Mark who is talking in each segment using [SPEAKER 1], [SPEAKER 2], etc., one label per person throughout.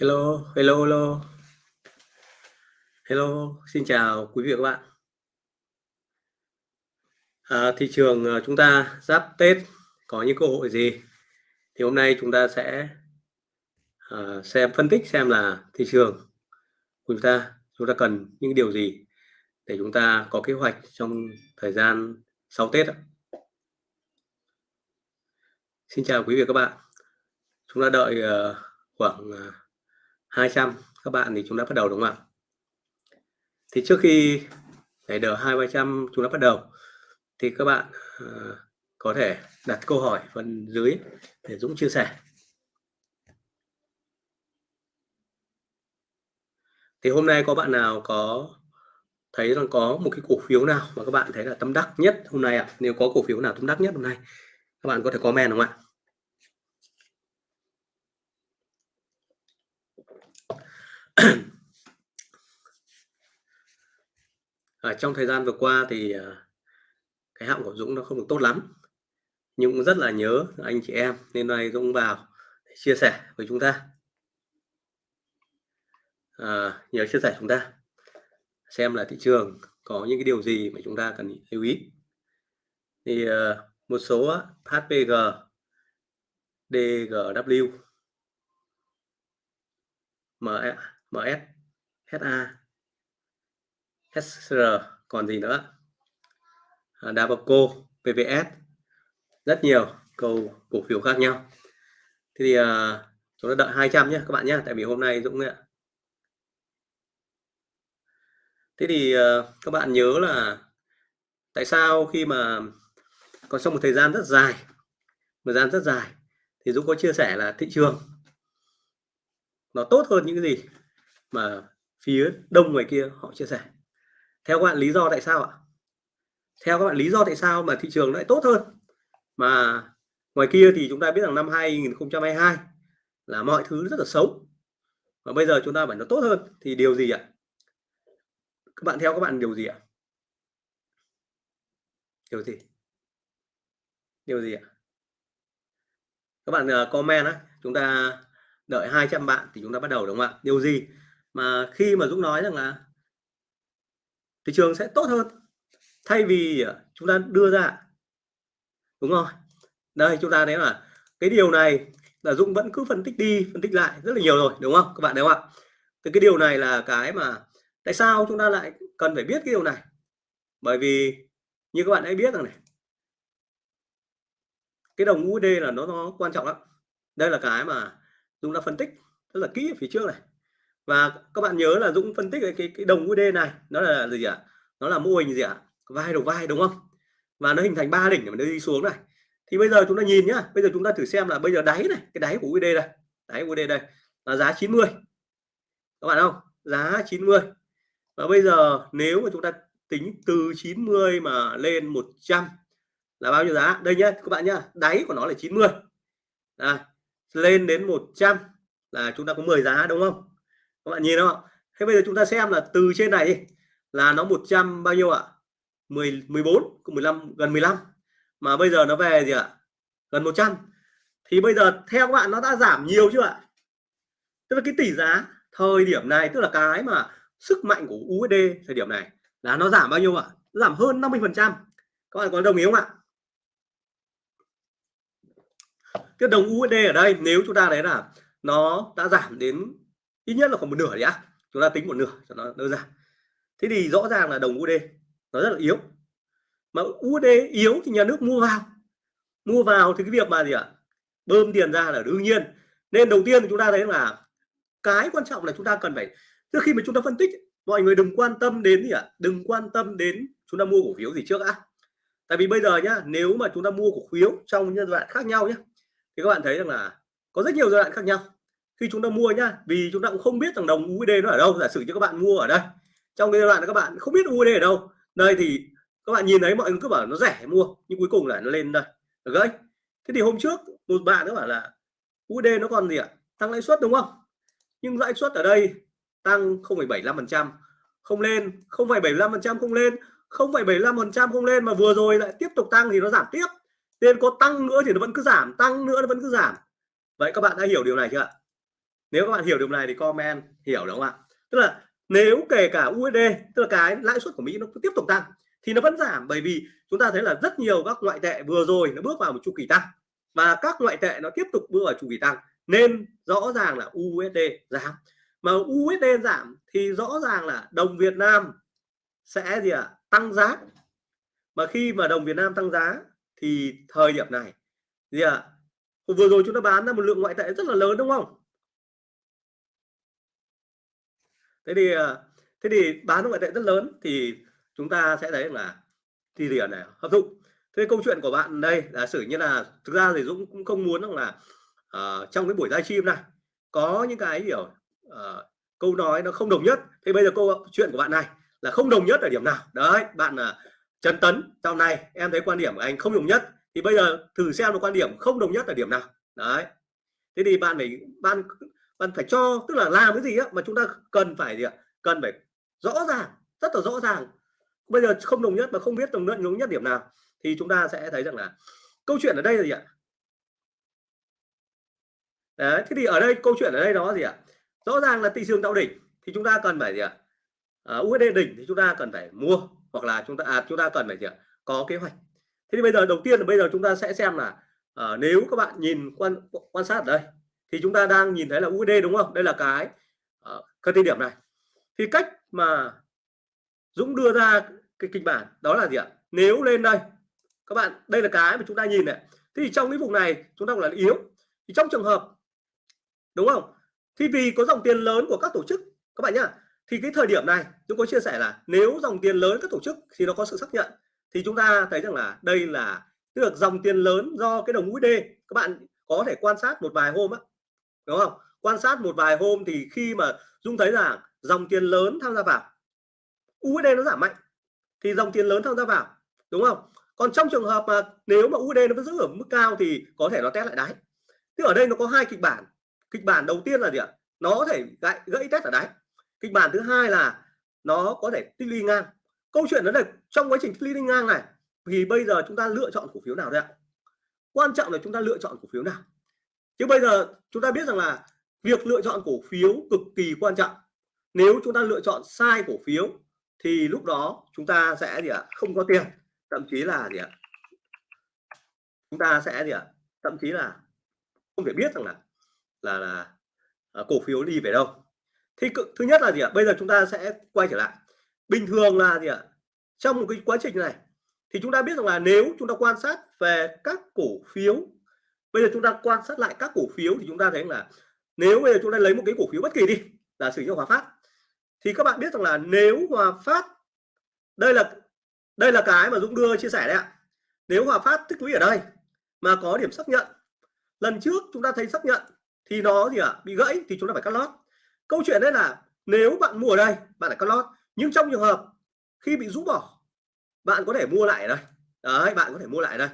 [SPEAKER 1] Hello, hello, hello. Hello, xin chào quý vị và các bạn. À, thị trường ờ, chúng ta giáp Tết có những cơ hội gì? Thì hôm nay chúng ta sẽ à, xem phân tích xem là thị trường của chúng ta chúng ta cần những điều gì để chúng ta có kế hoạch trong thời gian sau Tết. Xin chào quý vị và các bạn. Chúng ta đợi uh, khoảng uh, 200 các bạn thì chúng ta bắt đầu đúng không ạ? Thì trước khi để đờ hai trăm chúng ta bắt đầu. Thì các bạn uh, có thể đặt câu hỏi phần dưới để Dũng chia sẻ. Thì hôm nay có bạn nào có thấy rằng có một cái cổ phiếu nào mà các bạn thấy là tâm đắc nhất hôm nay ạ? À? nếu có cổ phiếu nào tâm đắc nhất hôm nay các bạn có thể comment đúng không ạ? ở trong thời gian vừa qua thì à, cái họng của Dũng nó không được tốt lắm. Nhưng cũng rất là nhớ anh chị em nên nay Dũng vào chia sẻ với chúng ta. À, nhớ chia sẻ chúng ta xem là thị trường có những cái điều gì mà chúng ta cần lưu ý. Thì uh, một số HPG DGW ME MS SA SR còn gì nữa? À, Dabaco PVS rất nhiều cầu cổ phiếu khác nhau. Thế thì uh, chúng ta đợi 200 nhé các bạn nhé tại vì hôm nay Dũng ạ. Thế thì uh, các bạn nhớ là tại sao khi mà còn trong một thời gian rất dài thời gian rất dài thì Dũng có chia sẻ là thị trường nó tốt hơn những cái gì? Mà phía đông ngoài kia họ chia sẻ. Theo các bạn, lý do tại sao ạ? Theo các bạn, lý do tại sao mà thị trường lại tốt hơn? Mà ngoài kia thì chúng ta biết rằng năm 2022 là mọi thứ rất là xấu. Và bây giờ chúng ta phải nó tốt hơn thì điều gì ạ? Các bạn theo các bạn điều gì ạ? Điều gì? Điều gì ạ? Các bạn ờ, comment á, chúng ta đợi 200 bạn thì chúng ta bắt đầu, đúng không ạ? Điều gì mà khi mà Dũng nói rằng là thị trường sẽ tốt hơn, thay vì à, chúng ta đưa ra, đúng không đây, chúng ta thấy là cái điều này là Dũng vẫn cứ phân tích đi, phân tích lại rất là nhiều rồi, đúng không? Các bạn đúng không ạ? Thì cái điều này là cái mà tại sao chúng ta lại cần phải biết cái điều này? Bởi vì như các bạn đã biết rằng này, cái đồng USD là nó nó quan trọng lắm. Đây là cái mà Dũng đã phân tích rất là kỹ ở phía trước này và các bạn nhớ là Dũng phân tích cái cái, cái đồng USD này nó là gì ạ? Nó là mô hình gì ạ? Vai đầu vai đúng không? Và nó hình thành ba đỉnh để nó đi xuống này. Thì bây giờ chúng ta nhìn nhá bây giờ chúng ta thử xem là bây giờ đáy này cái đáy của USD đây đáy USD đây là giá 90 các bạn không? Giá 90 và bây giờ nếu mà chúng ta tính từ 90 mà lên 100 là bao nhiêu giá? Đây nhá các bạn nhá đáy của nó là 90 à, lên đến 100 là chúng ta có 10 giá đúng không? Các bạn nhìn không thế bây giờ chúng ta xem là từ trên này là nó 100 bao nhiêu ạ? 10 14 15 gần 15 mà bây giờ nó về gì ạ? Gần 100 thì bây giờ theo các bạn nó đã giảm nhiều chưa ạ? Tức là cái tỷ giá thời điểm này, tức là cái mà sức mạnh của USD thời điểm này là nó giảm bao nhiêu ạ? Giảm hơn 50 phần trăm. Các bạn có đồng ý không ạ? Cái đồng USD ở đây, nếu chúng ta thấy là nó đã giảm đến ít nhất là khoảng một nửa đấy á. Chúng ta tính một nửa cho nó đơn giản. Thế thì rõ ràng là đồng USD nó rất là yếu. Mà USD yếu thì nhà nước mua vào. Mua vào thì cái việc mà gì ạ? Bơm tiền ra là đương nhiên. Nên đầu tiên chúng ta thấy là cái quan trọng là chúng ta cần phải, trước khi mà chúng ta phân tích, mọi người đừng quan tâm đến gì ạ? Đừng quan tâm đến chúng ta mua cổ phiếu gì trước á tại vì bây giờ nhá, nếu mà chúng ta mua cổ phiếu trong những giai đoạn khác nhau nhé thì các bạn thấy rằng là có rất nhiều giai đoạn khác nhau khi chúng ta mua nhá vì chúng ta cũng không biết rằng đồng USD nó ở đâu giả sử cho các bạn mua ở đây. Trong cái giai đoạn các bạn không biết USD ở đâu. Đây thì các bạn nhìn thấy mọi người cứ bảo nó rẻ mua nhưng cuối cùng là nó lên đây. Được đấy. Thế thì hôm trước một bạn nó bảo là USD nó còn gì ạ? Tăng lãi suất đúng không? Nhưng lãi suất ở đây tăng 0,75% không lên 0,75% không lên 0,75% không lên mà vừa rồi lại tiếp tục tăng thì nó giảm tiếp. Nên có tăng nữa thì nó vẫn cứ giảm tăng nữa nó vẫn cứ giảm. Vậy các bạn đã hiểu điều này chưa ạ? Nếu các bạn hiểu điều này thì comment, hiểu đúng không ạ? Tức là nếu kể cả USD tức là cái lãi suất của Mỹ nó cứ tiếp tục tăng, thì nó vẫn giảm bởi vì chúng ta thấy là rất nhiều các ngoại tệ vừa rồi nó bước vào một chu kỳ tăng và các ngoại tệ nó tiếp tục bước vào chu kỳ tăng. Nên rõ ràng là USD giảm. Mà USD giảm thì rõ ràng là đồng Việt Nam sẽ gì ạ? À? tăng giá. Mà khi mà đồng Việt Nam tăng giá thì thời điểm này, gì ạ? À? vừa rồi chúng ta bán ra một lượng ngoại tệ rất là lớn đúng không? Thế thì ờ, thế thì bán ngoại tệ rất lớn thì chúng ta sẽ thấy là thì tiền này hấp thụ thế câu chuyện của bạn đây giả sử như là thực ra thì Dũng cũng không muốn rằng là uh, trong cái buổi livestream này có những cái hiểu uh, ờ, câu nói nó không đồng nhất. Thế bây giờ câu chuyện của bạn này là không đồng nhất ở điểm nào? Đấy bạn là Trần Tấn trong này em thấy quan điểm của anh không đồng nhất thì bây giờ thử xem là quan điểm không đồng nhất ở điểm nào? Đấy. Thế thì bạn phải ban bạn phải cho tức là làm cái gì á mà chúng ta cần phải gì ạ? Cần phải rõ ràng rất là rõ ràng. Bây giờ không đồng nhất mà không biết đồng nhất đồng nhất điểm nào thì chúng ta sẽ thấy rằng là câu chuyện ở đây là gì ạ? Đấy thế thì ở đây câu chuyện ở đây đó gì ạ? Rõ ràng là thị trường tạo đỉnh thì chúng ta cần phải gì ạ? À, USD đỉnh thì chúng ta cần phải mua hoặc là chúng ta à, chúng ta cần phải gì ạ? Có kế hoạch. Thế thì bây giờ đầu tiên là bây giờ chúng ta sẽ xem là à, nếu các bạn nhìn quan quan sát ở đây thì chúng ta đang nhìn thấy là USD đúng không? Đây là cái ờ, uh, tiêu điểm này. Thì cách mà Dũng đưa ra cái kịch bản đó là gì ạ? Nếu lên đây các bạn đây là cái mà chúng ta nhìn này. Thì trong cái vùng này chúng ta gọi là yếu. Thì trong trường hợp đúng không? Thì vì có dòng tiền lớn của các tổ chức các bạn nhá. Thì cái thời điểm này chúng có chia sẻ là nếu dòng tiền lớn các tổ chức thì nó có sự xác nhận. Thì chúng ta thấy rằng là đây là được dòng tiền lớn do cái đồng USD các bạn có thể quan sát một vài hôm á đúng không? Quan sát một vài hôm thì khi mà Dung thấy là dòng tiền lớn tham gia vào USD nó giảm mạnh, thì dòng tiền lớn tham gia vào, đúng không? Còn trong trường hợp mà nếu mà USD nó vẫn giữ ở mức cao thì có thể nó test lại đáy. Thì ở đây nó có hai kịch bản. Kịch bản đầu tiên là gì ạ? Nó có thể gãy gãy test ở đáy. Kịch bản thứ hai là nó có thể tích lũy ngang. Câu chuyện đó là trong quá trình tích lũy ngang này, thì bây giờ chúng ta lựa chọn cổ phiếu nào đây ạ? Quan trọng là chúng ta lựa chọn cổ phiếu nào? Chứ bây giờ chúng ta biết rằng là việc lựa chọn cổ phiếu cực kỳ quan trọng. Nếu chúng ta lựa chọn sai cổ phiếu, thì lúc đó chúng ta sẽ gì ạ? Không có tiền. Thậm chí là gì ạ? Chúng ta sẽ gì ạ? Thậm chí là không thể biết rằng là là là à, cổ phiếu đi về đâu. Thì thứ nhất là gì ạ? Bây giờ chúng ta sẽ quay trở lại. Bình thường là gì ạ? Trong một cái quá trình này, thì chúng ta biết rằng là nếu chúng ta quan sát về các cổ phiếu bây giờ chúng ta quan sát lại các cổ phiếu thì chúng ta thấy là nếu bây giờ chúng ta lấy một cái cổ phiếu bất kỳ đi là sử dụng Hòa Phát thì các bạn biết rằng là nếu Hòa Phát đây là đây là cái mà Dũng đưa chia sẻ đấy ạ. Nếu Hòa Phát tích lũy ở đây mà có điểm xác nhận lần trước chúng ta thấy xác nhận thì nó gì ạ à, bị gãy thì chúng ta phải cắt lót. Câu chuyện đấy là nếu bạn mua ở đây bạn phải cắt lót. Nhưng trong trường hợp khi bị rũ bỏ bạn có thể mua lại ở đây. Đấy bạn có thể mua lại ở đây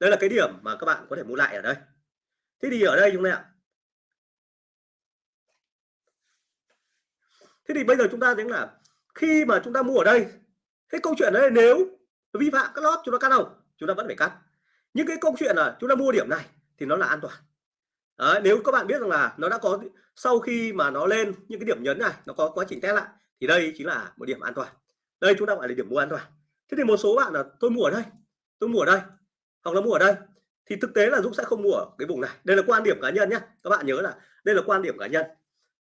[SPEAKER 1] đây là cái điểm mà các bạn có thể mua lại ở đây. Thế thì ở đây chúng ta ạ. Thế thì bây giờ chúng ta thấy là khi mà chúng ta mua ở đây cái câu chuyện đấy nếu vi phạm các lót chúng ta cắt không? Chúng ta vẫn phải cắt. Nhưng cái câu chuyện là chúng ta mua điểm này thì nó là an toàn. Đấy, nếu các bạn biết rằng là nó đã có sau khi mà nó lên những cái điểm nhấn này nó có quá trình test lại thì đây chính là một điểm an toàn. Đây chúng ta gọi là điểm mua an toàn. Thế thì một số bạn là tôi mua ở đây tôi mua ở đây hoặc là mua ở đây. Thì thực tế là Dũng sẽ không mua ở cái vùng này. Đây là quan điểm cá nhân nhé các bạn nhớ là đây là quan điểm cá nhân.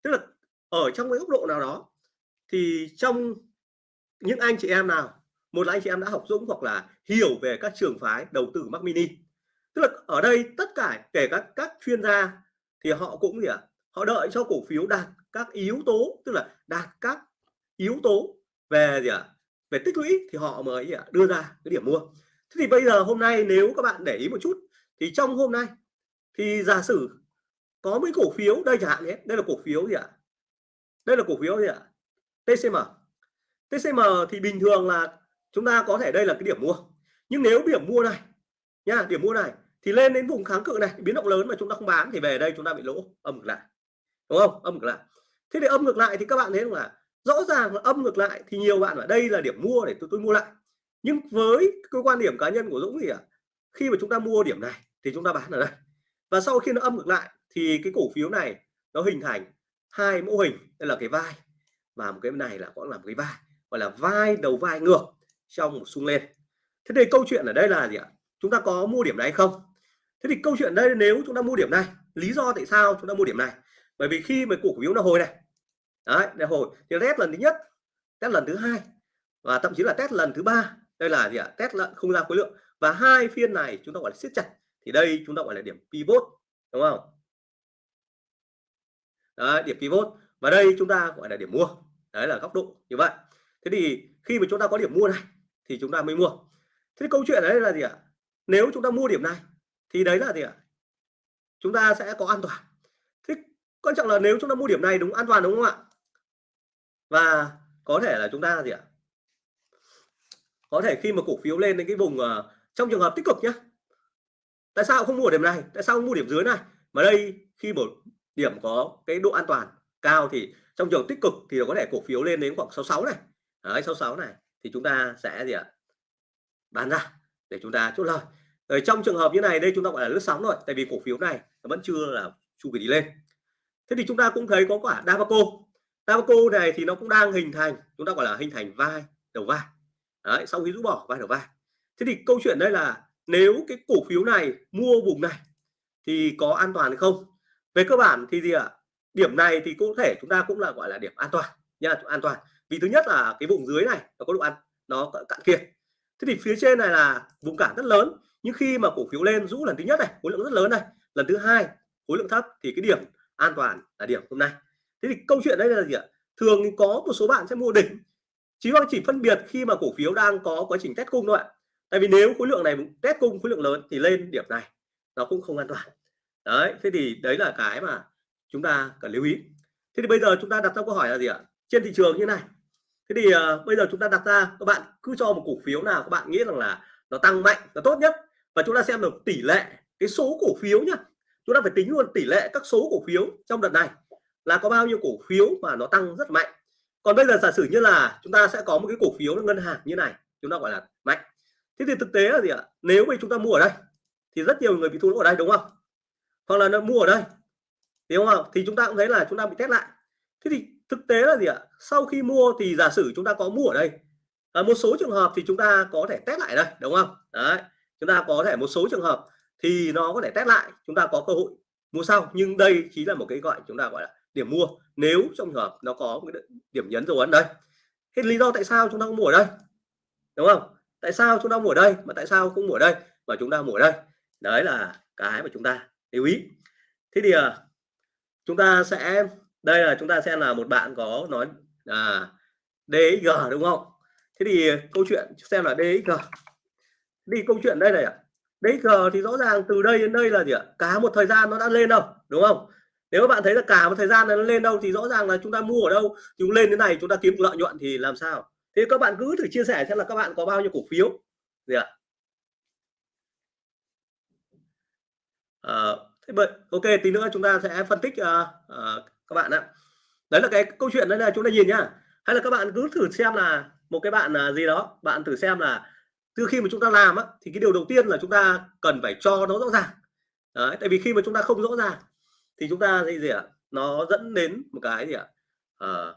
[SPEAKER 1] Tức là ở trong cái góc độ nào đó thì trong những anh chị em nào một là anh chị em đã học Dũng hoặc là hiểu về các trường phái đầu tư Mac Mini. Tức là ở đây tất cả kể các các chuyên gia thì họ cũng gì ạ? À? họ đợi cho cổ phiếu đạt các yếu tố tức là đạt các yếu tố về gì ạ? À? về tích lũy thì họ mới à, đưa ra cái điểm mua thế thì bây giờ hôm nay nếu các bạn để ý một chút, thì trong hôm nay, thì giả sử có mấy cổ phiếu, đây chẳng hạn nhé, đây là cổ phiếu gì ạ? Đây là cổ phiếu gì ạ? TCM TCM thì bình thường là chúng ta có thể đây là cái điểm mua. Nhưng nếu điểm mua này, nha, điểm mua này, thì lên đến vùng kháng cự này, biến động lớn mà chúng ta không bán thì về đây chúng ta bị lỗ, âm ngược lại. Đúng không? Âm ngược lại. Thế thì âm ngược lại thì các bạn thấy là rõ ràng là âm ngược lại thì nhiều bạn ở đây là điểm mua để tôi tôi mua lại nhưng với cái quan điểm cá nhân của Dũng thì à, khi mà chúng ta mua điểm này thì chúng ta bán ở đây. Và sau khi nó âm ngược lại thì cái cổ phiếu này nó hình thành hai mẫu hình đây là cái vai và một cái này là cũng là một cái vai gọi là vai đầu vai ngược trong một xung lên. Thế thì câu chuyện ở đây là gì ạ? Chúng ta có mua điểm này không? Thế thì câu chuyện đây nếu chúng ta mua điểm này lý do tại sao chúng ta mua điểm này? Bởi vì khi mà cổ phiếu nó hồi này đấy để hồi thì test lần thứ nhất test lần thứ hai và thậm chí là test lần thứ ba đây là gì ạ? Test lận không ra khối lượng. Và hai phiên này chúng ta gọi là siết chặt thì đây chúng ta gọi là điểm pivot đúng không? Đấy, điểm pivot. Và đây chúng ta gọi là điểm mua. Đấy là góc độ như vậy. Thế thì khi mà chúng ta có điểm mua này thì chúng ta mới mua. Thế câu chuyện đấy là gì ạ? Nếu chúng ta mua điểm này thì đấy là gì ạ? Chúng ta sẽ có an toàn. Thế quan trọng là nếu chúng ta mua điểm này đúng an toàn đúng không ạ? Và có thể là chúng ta gì ạ? Có thể khi mà cổ phiếu lên đến cái vùng uh, trong trường hợp tích cực nhé tại sao không mua điểm này? Tại sao không mua điểm dưới này? Mà đây khi một điểm có cái độ an toàn cao thì trong trường tích cực thì có thể cổ phiếu lên đến khoảng 66 này. Đấy 66 này thì chúng ta sẽ gì ạ? Bán ra để chúng ta chốt lời. Ở trong trường hợp như này đây chúng ta gọi là lướt sóng rồi tại vì cổ phiếu này nó vẫn chưa là chu kỳ đi lên. Thế thì chúng ta cũng thấy có quả Davaco Davaco này thì nó cũng đang hình thành chúng ta gọi là hình thành vai đầu vai. Đấy, sau khi rũ bỏ vai đầu vai. Thế thì câu chuyện đây là nếu cái cổ phiếu này mua vùng này thì có an toàn hay không? Về cơ bản thì gì ạ? Điểm này thì có thể chúng ta cũng là gọi là điểm an toàn nha an toàn. Vì thứ nhất là cái vùng dưới này nó có độ ăn nó cạn kiệt. Thế thì phía trên này là vùng cản rất lớn nhưng khi mà cổ phiếu lên rũ lần thứ nhất này khối lượng rất lớn này lần thứ hai khối lượng thấp thì cái điểm an toàn là điểm hôm nay. Thế thì câu chuyện đây là gì ạ? Thường có một số bạn sẽ mua đỉnh chỉ có chỉ phân biệt khi mà cổ phiếu đang có quá trình test cung thôi ạ. Tại vì nếu khối lượng này test cung khối lượng lớn thì lên điểm này nó cũng không an toàn. Đấy thế thì đấy là cái mà chúng ta cần lưu ý. Thế thì bây giờ chúng ta đặt ra câu hỏi là gì ạ? Trên thị trường như này. Thế thì uh, bây giờ chúng ta đặt ra các bạn cứ cho một cổ phiếu nào các bạn nghĩ rằng là nó tăng mạnh là tốt nhất và chúng ta xem được tỷ lệ cái số cổ phiếu nhá. Chúng ta phải tính luôn tỷ lệ các số cổ phiếu trong đợt này là có bao nhiêu cổ phiếu mà nó tăng rất mạnh còn bây giờ giả sử như là chúng ta sẽ có một cái cổ phiếu ngân hàng như này chúng ta gọi là mạnh thế thì thực tế là gì ạ nếu mà chúng ta mua ở đây thì rất nhiều người bị thua lỗ ở đây đúng không hoặc là nó mua ở đây đúng không thì chúng ta cũng thấy là chúng ta bị test lại thế thì thực tế là gì ạ sau khi mua thì giả sử chúng ta có mua ở đây à, một số trường hợp thì chúng ta có thể test lại đây đúng không đấy chúng ta có thể một số trường hợp thì nó có thể test lại chúng ta có cơ hội mua sau nhưng đây chỉ là một cái gọi chúng ta gọi là điểm mua nếu trong trường hợp nó có một cái điểm nhấn dấu ấn đây. Thế lý do tại sao chúng ta không mua ở đây đúng không? Tại sao chúng ta mua ở đây mà tại sao không mua ở đây mà chúng ta mua ở đây? Đấy là cái mà chúng ta lưu ý. Thế thì à, chúng ta sẽ đây là chúng ta xem là một bạn có nói là DXG đúng không? Thế thì câu chuyện xem là DXG đi câu chuyện đây này ạ. DXG thì rõ ràng từ đây đến đây là gì ạ? Cả một thời gian nó đã lên đâu đúng không? Nếu các bạn thấy là cả một thời gian nó lên đâu thì rõ ràng là chúng ta mua ở đâu chúng lên thế này chúng ta kiếm lợi nhuận thì làm sao? Thế các bạn cứ thử chia sẻ xem là các bạn có bao nhiêu cổ phiếu. Gì ạ? À, thế vậy ok tí nữa chúng ta sẽ phân tích uh, uh, các bạn ạ. Đấy là cái câu chuyện đấy là chúng ta nhìn nhá. Hay là các bạn cứ thử xem là một cái bạn uh, gì đó bạn thử xem là từ khi mà chúng ta làm á, thì cái điều đầu tiên là chúng ta cần phải cho nó rõ ràng. Đấy, tại vì khi mà chúng ta không rõ ràng thì chúng ta gì gì ạ? Nó dẫn đến một cái gì ạ? À,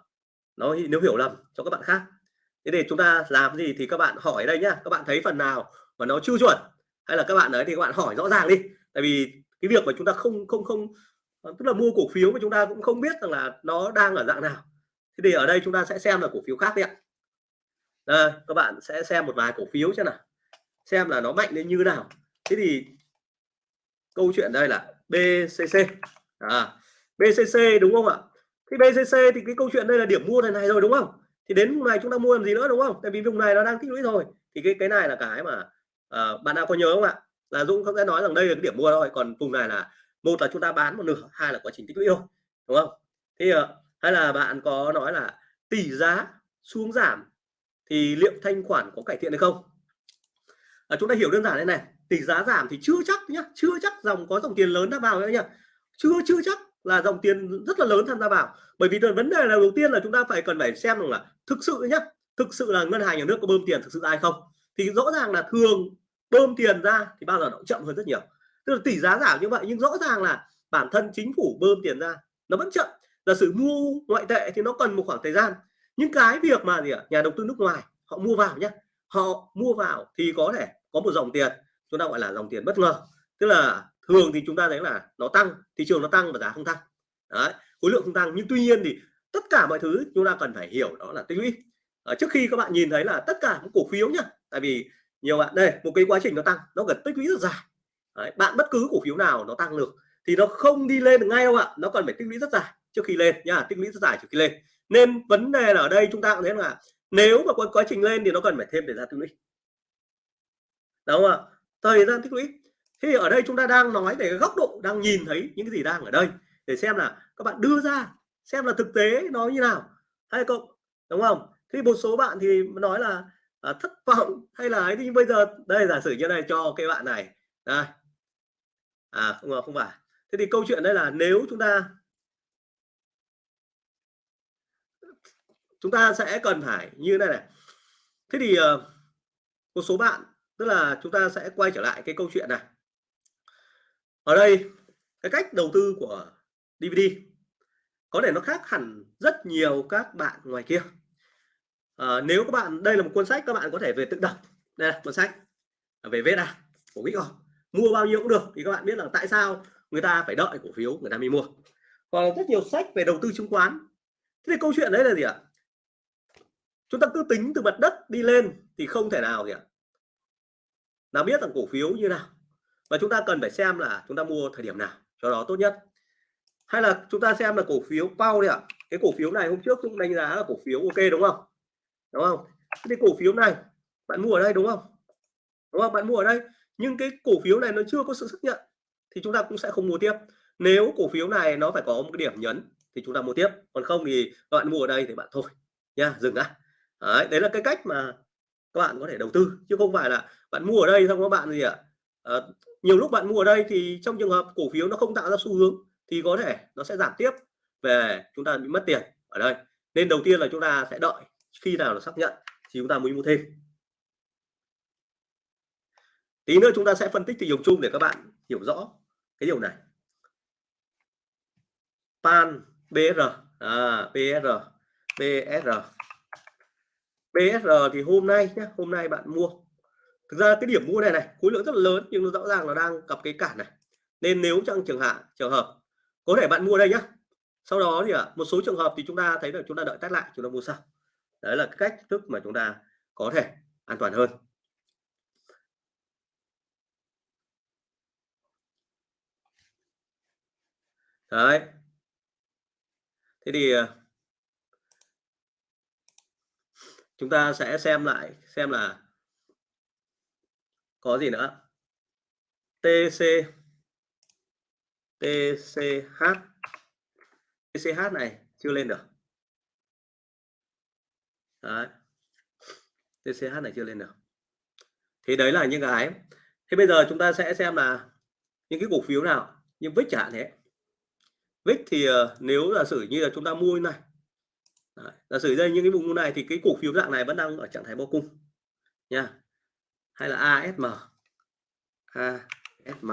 [SPEAKER 1] nó nếu hiểu lầm cho các bạn khác. Thế để chúng ta làm gì thì các bạn hỏi đây nhá. Các bạn thấy phần nào mà nó chưa chuẩn? Hay là các bạn đấy thì các bạn hỏi rõ ràng đi. Tại vì cái việc mà chúng ta không không không ờ, tức là mua cổ phiếu mà chúng ta cũng không biết rằng là nó đang ở dạng nào. Thế thì ở đây chúng ta sẽ xem là cổ phiếu khác đi ạ. Đây, các bạn sẽ xem một vài cổ phiếu xem nào. Xem là nó mạnh đến như nào. Thế thì câu chuyện đây là BCC à, BCC đúng không ạ? Thì BCC thì cái câu chuyện đây là điểm mua này này rồi đúng không? Thì đến vùng này chúng ta mua làm gì nữa đúng không? Tại vì vùng này nó đang tích lũy rồi. Thì cái cái này là cái mà à, bạn nào có nhớ không ạ? Là Dũng sẽ nói rằng đây là cái điểm mua thôi còn vùng này là một là chúng ta bán một nửa hai là quá trình tích lũy thôi đúng không? Thì à, hay là bạn có nói là tỷ giá xuống giảm thì liệu thanh khoản có cải thiện hay không? À, chúng ta hiểu đơn giản thế này tỷ giá giảm thì chưa chắc nhá chưa chắc dòng có dòng tiền lớn đã vào nữa nhá chưa chưa chắc là dòng tiền rất là lớn tham gia vào. Bởi vì vấn đề là đầu tiên là chúng ta phải cần phải xem rằng là thực sự nhá, thực sự là ngân hàng nhà nước có bơm tiền thực sự ai không. Thì rõ ràng là thường bơm tiền ra thì bao giờ nó chậm hơn rất nhiều. Tức là tỷ giá giảm như vậy nhưng rõ ràng là bản thân chính phủ bơm tiền ra, nó vẫn chậm. Giả sử mua ngoại tệ thì nó cần một khoảng thời gian. Những cái việc mà gì ạ? Nhà đầu tư nước ngoài, họ mua vào nhé họ mua vào thì có thể có một dòng tiền, chúng ta gọi là dòng tiền bất ngờ. Tức là thường thì chúng ta thấy là nó tăng thị trường nó tăng và giá không tăng. Đấy khối lượng không tăng. Nhưng tuy nhiên thì tất cả mọi thứ chúng ta cần phải hiểu đó là tích lũy. À, trước khi các bạn nhìn thấy là tất cả những cổ phiếu nhá tại vì nhiều bạn đây một cái quá trình nó tăng nó cần tích lũy rất dài. Đấy, bạn bất cứ cổ phiếu nào nó tăng được thì nó không đi lên được ngay đâu ạ. Nó cần phải tích lũy rất dài trước khi lên nha tích lũy rất dài trước khi lên. Nên vấn đề là ở đây chúng ta cũng thấy là nếu mà có quá trình lên thì nó cần phải thêm thời gian tích lũy. Đúng không ạ? Thời gian tích lũy thì ở đây chúng ta đang nói về cái góc độ đang nhìn thấy những cái gì đang ở đây để xem là các bạn đưa ra xem là thực tế nó như nào. Hay không đúng không? Thì một số bạn thì nói là à, thất vọng hay là ấy thì bây giờ đây giả sử như này cho cái bạn này. Đây. À không không phải. Thế thì câu chuyện đây là nếu chúng ta chúng ta sẽ cần phải như này này. Thế thì uh, một số bạn tức là chúng ta sẽ quay trở lại cái câu chuyện này ở đây cái cách đầu tư của DVD có thể nó khác hẳn rất nhiều các bạn ngoài kia. À, nếu các bạn đây là một cuốn sách các bạn có thể về tự đọc. Đây là cuốn sách về VSA à, của Bitcoin mua bao nhiêu cũng được thì các bạn biết là tại sao người ta phải đợi cổ phiếu người ta mới mua. Còn rất nhiều sách về đầu tư chứng khoán. Thế thì câu chuyện đấy là gì ạ? Chúng ta cứ tính từ mặt đất đi lên thì không thể nào gì ạ nào biết rằng cổ phiếu như nào? Và chúng ta cần phải xem là chúng ta mua thời điểm nào cho đó tốt nhất. Hay là chúng ta xem là cổ phiếu bao đi ạ. Cái cổ phiếu này hôm trước chúng đánh giá là cổ phiếu ok đúng không? Đúng không? Cái cổ phiếu này bạn mua ở đây đúng không? Đúng không? Bạn mua ở đây. Nhưng cái cổ phiếu này nó chưa có sự xác nhận thì chúng ta cũng sẽ không mua tiếp. Nếu cổ phiếu này nó phải có một cái điểm nhấn thì chúng ta mua tiếp. Còn không thì các bạn mua ở đây thì bạn thôi. Nha dừng đã. Đấy, đấy là cái cách mà các bạn có thể đầu tư. Chứ không phải là bạn mua ở đây xong các bạn gì ạ? à, Ờ, nhiều lúc bạn mua ở đây thì trong trường hợp cổ phiếu nó không tạo ra xu hướng thì có thể nó sẽ giảm tiếp về chúng ta bị mất tiền ở đây. Nên đầu tiên là chúng ta sẽ đợi khi nào nó xác nhận thì chúng ta mới mua thêm. Tí nữa chúng ta sẽ phân tích thị trường chung để các bạn hiểu rõ cái điều này. Pan br à, br br bsr thì hôm nay nhé hôm nay bạn mua thực ra cái điểm mua này này khối lượng rất là lớn nhưng nó rõ ràng là đang gặp cái cản này. Nên nếu trong trường hạn trường hợp có thể bạn mua đây nhá. Sau đó thì à, một số trường hợp thì chúng ta thấy là chúng ta đợi test lại chúng ta mua sau. Đấy là cái cách thức mà chúng ta có thể an toàn hơn. Đấy. Thế thì à, chúng ta sẽ xem lại xem là có gì nữa? TC TCH TCH này chưa lên được. Đấy. TCH này chưa lên được. Thì đấy là những cái. Thế bây giờ chúng ta sẽ xem là những cái cổ phiếu nào, như VIX chẳng hạn thế. VIX thì ờ, nếu giả sử như là chúng ta mua như này, Đấy. giả sử đây những cái vùng này thì cái cổ phiếu dạng này vẫn đang ở trạng thái bao cung nha hay là ASM ASM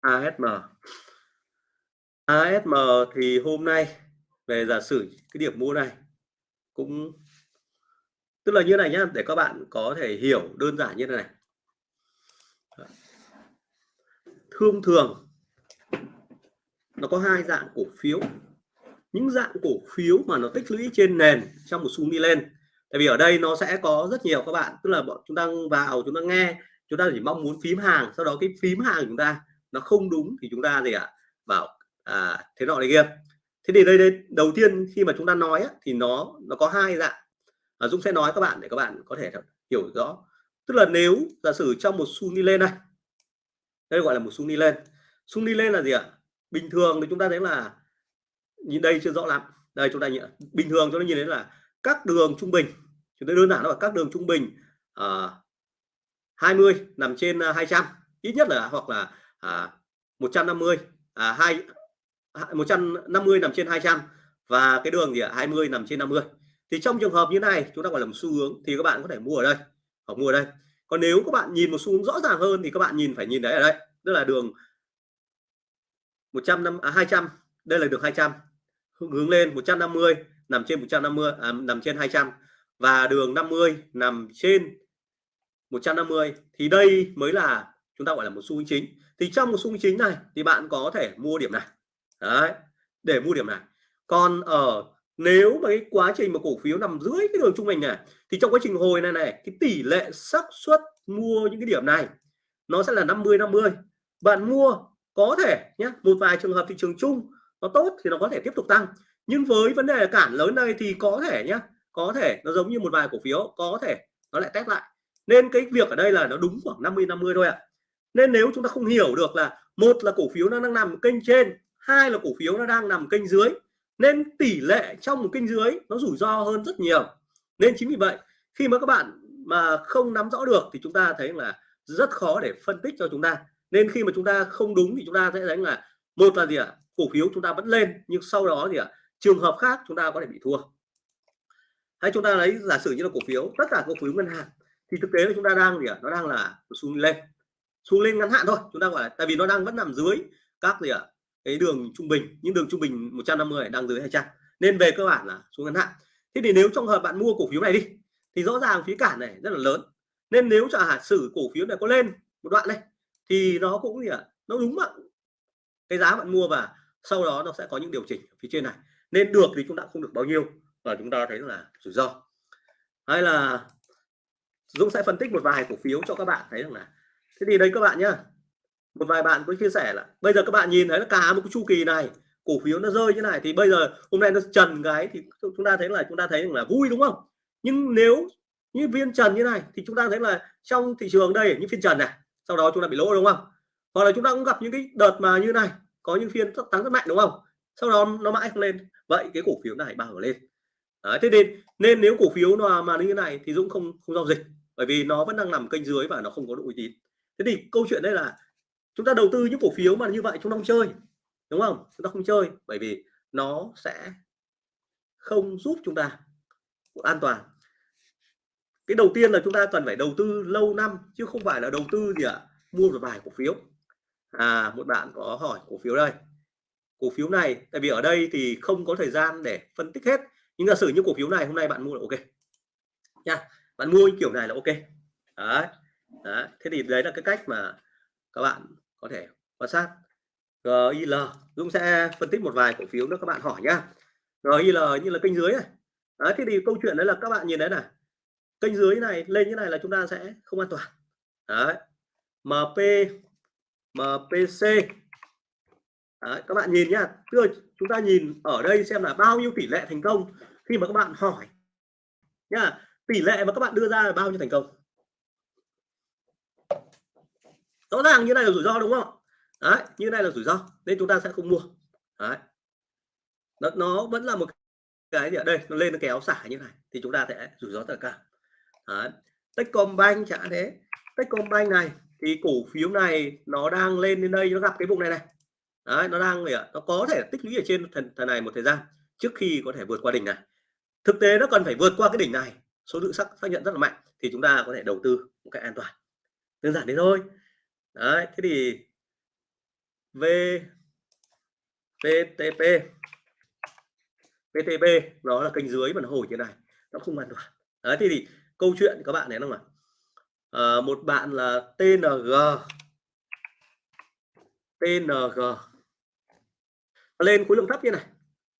[SPEAKER 1] ASM ASM thì hôm nay, về giả sử cái điểm mua này, cũng, tức là như này nhá, để các bạn có thể hiểu đơn giản như thế này. Thông thường nó có hai dạng cổ phiếu. Những dạng cổ phiếu mà nó tích lũy trên nền trong một xu đi lên. Tại vì ở đây nó sẽ có rất nhiều các bạn tức là bọn chúng ta vào chúng ta nghe chúng ta chỉ mong muốn phím hàng sau đó cái phím hàng chúng ta nó không đúng thì chúng ta gì ạ? À? bảo à, thế nọ này kia. Thế thì đây đây đầu tiên khi mà chúng ta nói á, thì nó nó có hai dạng. À, Dũng sẽ nói các bạn để các bạn có thể hiểu rõ. Tức là nếu giả sử trong một xu đi lên này đây gọi là một xu đi lên. Xu đi lên là gì ạ? Bình thường thì chúng ta thấy là nhìn đây chưa rõ lắm. Đây chúng ta nhìn bình thường chúng ta nhìn thấy là các đường trung bình chúng ta đơn giản là các đường trung bình à, uh, 20 nằm trên à, 200 ít nhất là hoặc là à, 150 à, 2 150 nằm trên 200 và cái đường gì ạ? 20 nằm trên 50 thì trong trường hợp như này chúng ta gọi là một xu hướng thì các bạn có thể mua ở đây. Hoặc mua ở đây. Còn nếu các bạn nhìn một xu hướng rõ ràng hơn thì các bạn nhìn phải nhìn đấy ở đây. Tức là đường 100 à, 200 đây là được 200 hướng lên 150 nằm trên 150 à, nằm trên 200 và đường 50 nằm trên 150 thì đây mới là chúng ta gọi là một xu hướng chính. Thì trong một xu hướng chính này thì bạn có thể mua điểm này. Đấy để mua điểm này. Còn ở nếu mà cái quá trình mà cổ phiếu nằm dưới cái đường trung bình này thì trong quá trình hồi này này cái tỷ lệ xác suất mua những cái điểm này nó sẽ là 50 50 bạn mua có thể nhé một vài trường hợp thị trường chung nó tốt thì nó có thể tiếp tục tăng. Nhưng với vấn đề cản lớn đây thì có thể nhé có thể nó giống như một vài cổ phiếu, có thể nó lại test lại. Nên cái việc ở đây là nó đúng khoảng 50 50 thôi ạ. Nên nếu chúng ta không hiểu được là một là cổ phiếu nó đang nằm kênh trên, hai là cổ phiếu nó đang nằm kênh dưới, nên tỷ lệ trong một kênh dưới nó rủi ro hơn rất nhiều. Nên chính vì vậy, khi mà các bạn mà không nắm rõ được thì chúng ta thấy là rất khó để phân tích cho chúng ta nên khi mà chúng ta không đúng thì chúng ta sẽ thấy là, một là gì ạ? Cổ phiếu chúng ta vẫn lên, nhưng sau đó gì ạ, trường hợp khác chúng ta có thể bị thua. Hay chúng ta lấy, giả sử như là cổ phiếu, tất cả cổ phiếu ngân hàng, thì thực tế là chúng ta đang gì ạ? Nó đang là xuống lên. Xuống lên ngắn hạn thôi, chúng ta gọi là, tại vì nó đang vẫn nằm dưới các gì ạ? Cái đường trung bình, những đường trung bình 150 đang dưới 200 nên về cơ bản là xuống ngắn hạn. Thế thì nếu trong hợp bạn mua cổ phiếu này đi, thì rõ ràng phí cản này rất là lớn. Nên nếu giả sử cổ phiếu này có lên một đoạn này thì nó cũng gì ạ nó đúng ạ. Cái giá bạn mua và sau đó nó sẽ có những điều chỉnh phía trên này. Nên được thì chúng ta không được bao nhiêu, và chúng ta thấy là rủi ro. Hay là Dũng sẽ phân tích một vài cổ phiếu cho các bạn thấy rằng là thế thì đấy các bạn nhá. Một vài bạn có chia sẻ là bây giờ các bạn nhìn thấy là cả một cái chu kỳ này, cổ phiếu nó rơi như này, thì bây giờ hôm nay nó trần cái thì chúng ta thấy là chúng ta thấy là vui đúng không? Nhưng nếu như viên trần như này thì chúng ta thấy là trong thị trường đây những phiên trần này sau đó chúng ta bị lỗ đúng không? Hoặc là chúng ta cũng gặp những cái đợt mà như này có những phiên tăng rất mạnh đúng không? Sau đó nó mãi không lên. Vậy cái cổ phiếu này bao giờ lên? Đấy, thế nên nên nếu cổ phiếu mà mà như này thì Dũng không không giao dịch bởi vì nó vẫn đang nằm kênh dưới và nó không có độ uy tín. Thế thì câu chuyện đây là chúng ta đầu tư những cổ phiếu mà như vậy chúng ta không chơi đúng không? Chúng ta không chơi bởi vì nó sẽ không giúp chúng ta an toàn cái đầu tiên là chúng ta cần phải đầu tư lâu năm chứ không phải là đầu tư gì ạ à? mua một vài cổ phiếu. À một bạn có hỏi cổ phiếu đây. Cổ phiếu này tại vì ở đây thì không có thời gian để phân tích hết. Nhưng giả sử như cổ phiếu này hôm nay bạn mua là ok. Nha bạn mua kiểu này là ok. Đấy. đấy. Thế thì đấy là cái cách mà các bạn có thể quan sát. GIL Dũng sẽ phân tích một vài cổ phiếu nữa các bạn hỏi nhá. GIL như là kênh dưới này. Đấy, thế thì câu chuyện đấy là các bạn nhìn đấy này kênh dưới này lên như này là chúng ta sẽ không an toàn. Đấy. MP MPC đấy, các bạn nhìn nhá. Tức chúng ta nhìn ở đây xem là bao nhiêu tỷ lệ thành công khi mà các bạn hỏi. Nhá tỷ lệ mà các bạn đưa ra là bao nhiêu thành công? Rõ ràng như này là rủi ro đúng không? Đấy như này là rủi ro nên chúng ta sẽ không mua. Đấy. Nó, nó vẫn là một cái gì ở đây nó lên nó kéo xả như này thì chúng ta sẽ rủi ro tất cả đấy. Techcombank chả thế. Techcombank này thì cổ phiếu này nó đang lên đến đây nó gặp cái vùng này này. Đấy, nó đang nó có thể tích lũy ở trên thần, thần này một thời gian trước khi có thể vượt qua đỉnh này. Thực tế nó cần phải vượt qua cái đỉnh này số lượng xác xác nhận rất là mạnh thì chúng ta có thể đầu tư một cách an toàn. Đơn giản thế thôi. Đấy thế thì v VTP VTP nó là kênh dưới mà nó hồi như này nó không an toàn. Đấy thế thì câu chuyện các bạn này không ạ? À, một bạn là TNG TNG lên khối lượng thấp như này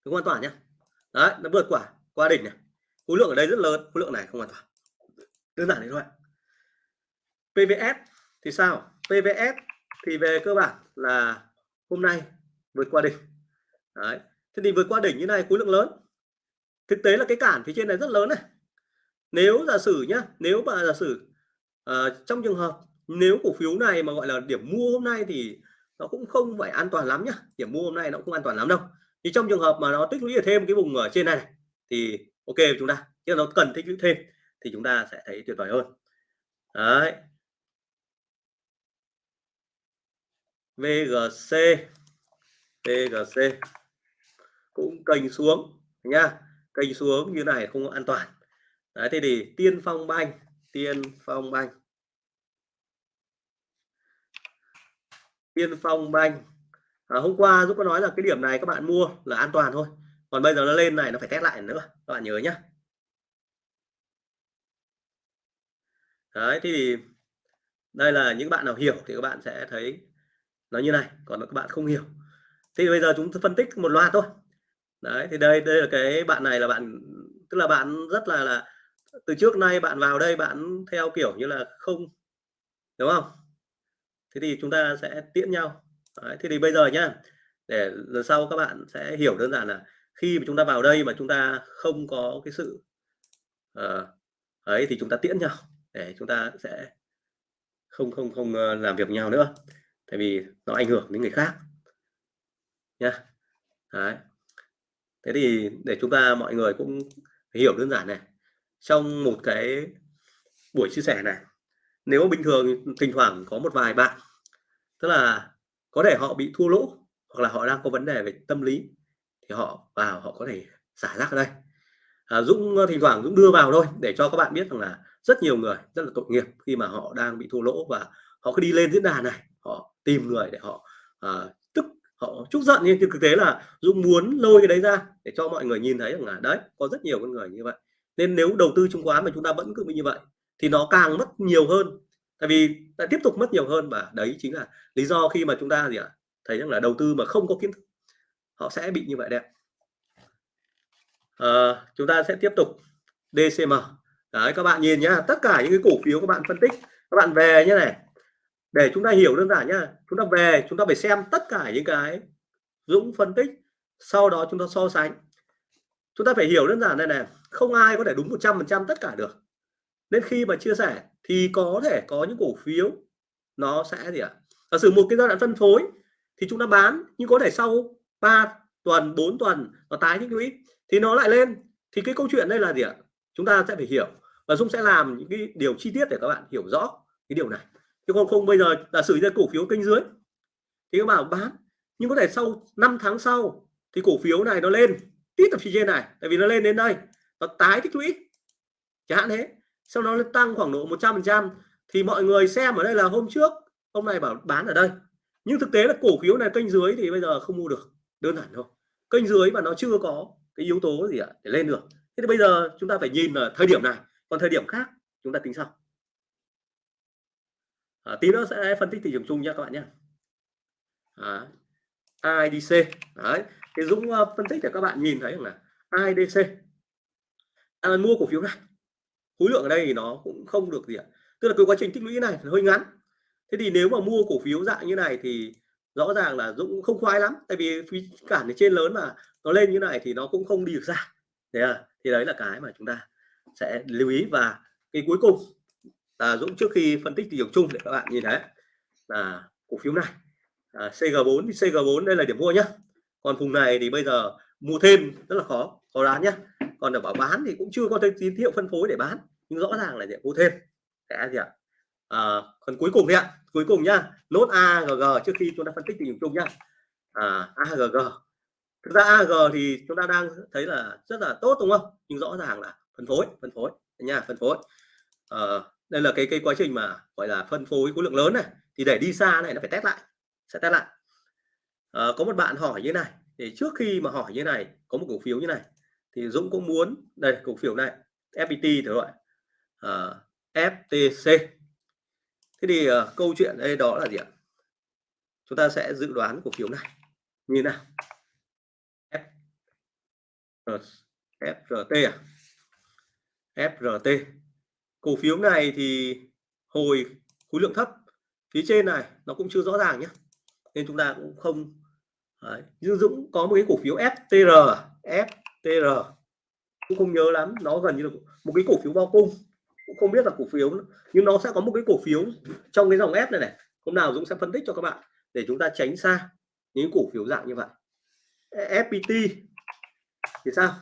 [SPEAKER 1] không an toàn nhé đấy nó vượt qua qua đỉnh này. Khối lượng ở đây rất lớn khối lượng này không an toàn đơn giản thế thôi PVS thì sao? PVS thì về cơ bản là hôm nay vượt qua đỉnh. Đấy thế thì vượt qua đỉnh như này khối lượng lớn. Thực tế là cái cản phía trên này rất lớn này nếu giả sử nhá nếu mà giả sử uh, trong trường hợp nếu cổ phiếu này mà gọi là điểm mua hôm nay thì nó cũng không phải an toàn lắm nhá điểm mua hôm nay nó cũng an toàn lắm đâu. Thì trong trường hợp mà nó tích lũy thêm cái vùng ở trên này, này thì ok chúng ta chứ nó cần tích lũy thêm thì chúng ta sẽ thấy tuyệt vời hơn. Đấy. VGC VGC cũng kênh xuống nha kênh xuống như này không an toàn đấy thế thì tiên phong banh tiên phong banh tiên phong banh à, hôm qua giúp có nói là cái điểm này các bạn mua là an toàn thôi còn bây giờ nó lên này nó phải test lại nữa các bạn nhớ nhá. Đấy thì đây là những bạn nào hiểu thì các bạn sẽ thấy nó như này còn các bạn không hiểu. Thì bây giờ chúng phân tích một loạt thôi. Đấy thì đây đây là cái bạn này là bạn tức là bạn rất là là từ trước nay bạn vào đây bạn theo kiểu như là không đúng không? Thế thì chúng ta sẽ tiễn nhau. Đấy, thế thì bây giờ nhá để lần sau các bạn sẽ hiểu đơn giản là khi mà chúng ta vào đây mà chúng ta không có cái sự uh, ấy thì chúng ta tiễn nhau để chúng ta sẽ không không không ờ, làm việc nhau nữa. Tại vì nó ảnh hưởng đến người khác. Nha đấy. Thế thì để chúng ta mọi người cũng hiểu đơn giản này trong một cái buổi chia sẻ này nếu bình thường thỉnh thoảng có một vài bạn tức là có thể họ bị thua lỗ hoặc là họ đang có vấn đề về tâm lý thì họ vào họ có thể xả rác ở đây. À, Dũng ờ, thỉnh thoảng Dũng đưa vào thôi để cho các bạn biết rằng là rất nhiều người rất là tội nghiệp khi mà họ đang bị thua lỗ và họ cứ đi lên diễn đàn này họ tìm người để họ à, tức họ chúc giận. Nhưng thực tế là Dũng muốn lôi cái đấy ra để cho mọi người nhìn thấy rằng là đấy có rất nhiều con người như vậy nên nếu đầu tư chứng khoán mà chúng ta vẫn cứ bị như vậy thì nó càng mất nhiều hơn. Tại vì ta tiếp tục mất nhiều hơn và đấy chính là lý do khi mà chúng ta gì ạ? Thấy rằng là đầu tư mà không có kiến thức họ sẽ bị như vậy đấy à, chúng ta sẽ tiếp tục. DCM đấy các bạn nhìn nhá tất cả những cái cổ phiếu các bạn phân tích các bạn về như này. Để chúng ta hiểu đơn giản nhá chúng ta về chúng ta phải xem tất cả những cái Dũng phân tích sau đó chúng ta so sánh chúng ta phải hiểu đơn giản này này, không ai có thể đúng 100% tất cả được. Nên khi mà chia sẻ thì có thể có những cổ phiếu nó sẽ gì ạ? Giả sử một cái giai đoạn phân phối thì chúng ta bán, nhưng có thể sau 3 tuần 4 tuần nó tái tích lũy thì nó lại lên. Thì cái câu chuyện đây là gì ạ? Chúng ta sẽ phải hiểu. Và Dung sẽ làm những cái điều chi tiết để các bạn hiểu rõ cái điều này. Chứ còn không, bây giờ giả sử ra cổ phiếu kênh dưới thì các bạn bán, nhưng có thể sau 5 tháng sau thì cổ phiếu này nó lên tít ở phía trên này tại vì nó lên đến đây. Nó tái tích lũy. Chẳng hạn thế. Sau đó nó tăng khoảng độ 100 phần trăm. Thì mọi người xem ở đây là hôm trước hôm nay bảo bán ở đây. Nhưng thực tế là cổ phiếu này kênh dưới thì bây giờ không mua được. Đơn giản thôi. Kênh dưới mà nó chưa có cái yếu tố gì ạ để lên được. Thế thì bây giờ chúng ta phải nhìn ở thời điểm này. Còn thời điểm khác chúng ta tính sau. À, tí nữa sẽ phân tích thị trường chung nhé các bạn nhé. À, IDC đấy thì Dũng ờ, phân tích để các bạn nhìn thấy là IDC à, mua cổ phiếu này khối lượng ở đây thì nó cũng không được gì ạ. Tức là cái quá trình tích lũy này hơi ngắn. Thế thì nếu mà mua cổ phiếu dạng như này thì rõ ràng là Dũng không khoái lắm. Tại vì phí cản ở trên lớn mà nó lên như này thì nó cũng không đi được ra. Thế à thì đấy là cái mà chúng ta sẽ lưu ý. Và cái cuối cùng là Dũng trước khi phân tích thị trường chung để các bạn nhìn thấy là cổ phiếu này à, CG4 thì CG4 đây là điểm mua nhá. Còn vùng này thì bây giờ mua thêm rất là khó khó đoán nhá. Còn để bảo bán thì cũng chưa có tín hiệu phân phối để bán nhưng rõ ràng là điểm mua thêm. Cái gì ạ? À, còn cuối cùng thì ạ. Cuối cùng nhá nốt AGG trước khi chúng ta phân tích tình hình chung nhá. À, AGG thực ra AG thì chúng ta đang thấy là rất là tốt đúng không? Nhưng rõ ràng là phân phối phân phối. Nha phân phối. À, đây là cái cái quá trình mà gọi là phân phối khối lượng lớn này. Thì để đi xa này nó phải test lại sẽ test lại. À, có một bạn hỏi như này thì trước khi mà hỏi như này có một cổ phiếu như này thì Dũng cũng muốn đây cổ phiếu này FPT thử gọi. Ờ, à, FTC thế thì à, câu chuyện đây đó là gì ạ? Chúng ta sẽ dự đoán cổ phiếu này như nào? F, FRT à? FRT cổ phiếu này thì hồi khối lượng thấp phía trên này nó cũng chưa rõ ràng nhé nên chúng ta cũng không, Đấy. Dương Dũng có một cái cổ phiếu FTR FTR cũng không nhớ lắm, nó gần như là một cái cổ phiếu bao cung. Cũng không biết là cổ phiếu, nhưng nó sẽ có một cái cổ phiếu trong cái dòng F này này. Hôm nào Dũng sẽ phân tích cho các bạn để chúng ta tránh xa những cổ phiếu dạng như vậy. FPT thì sao?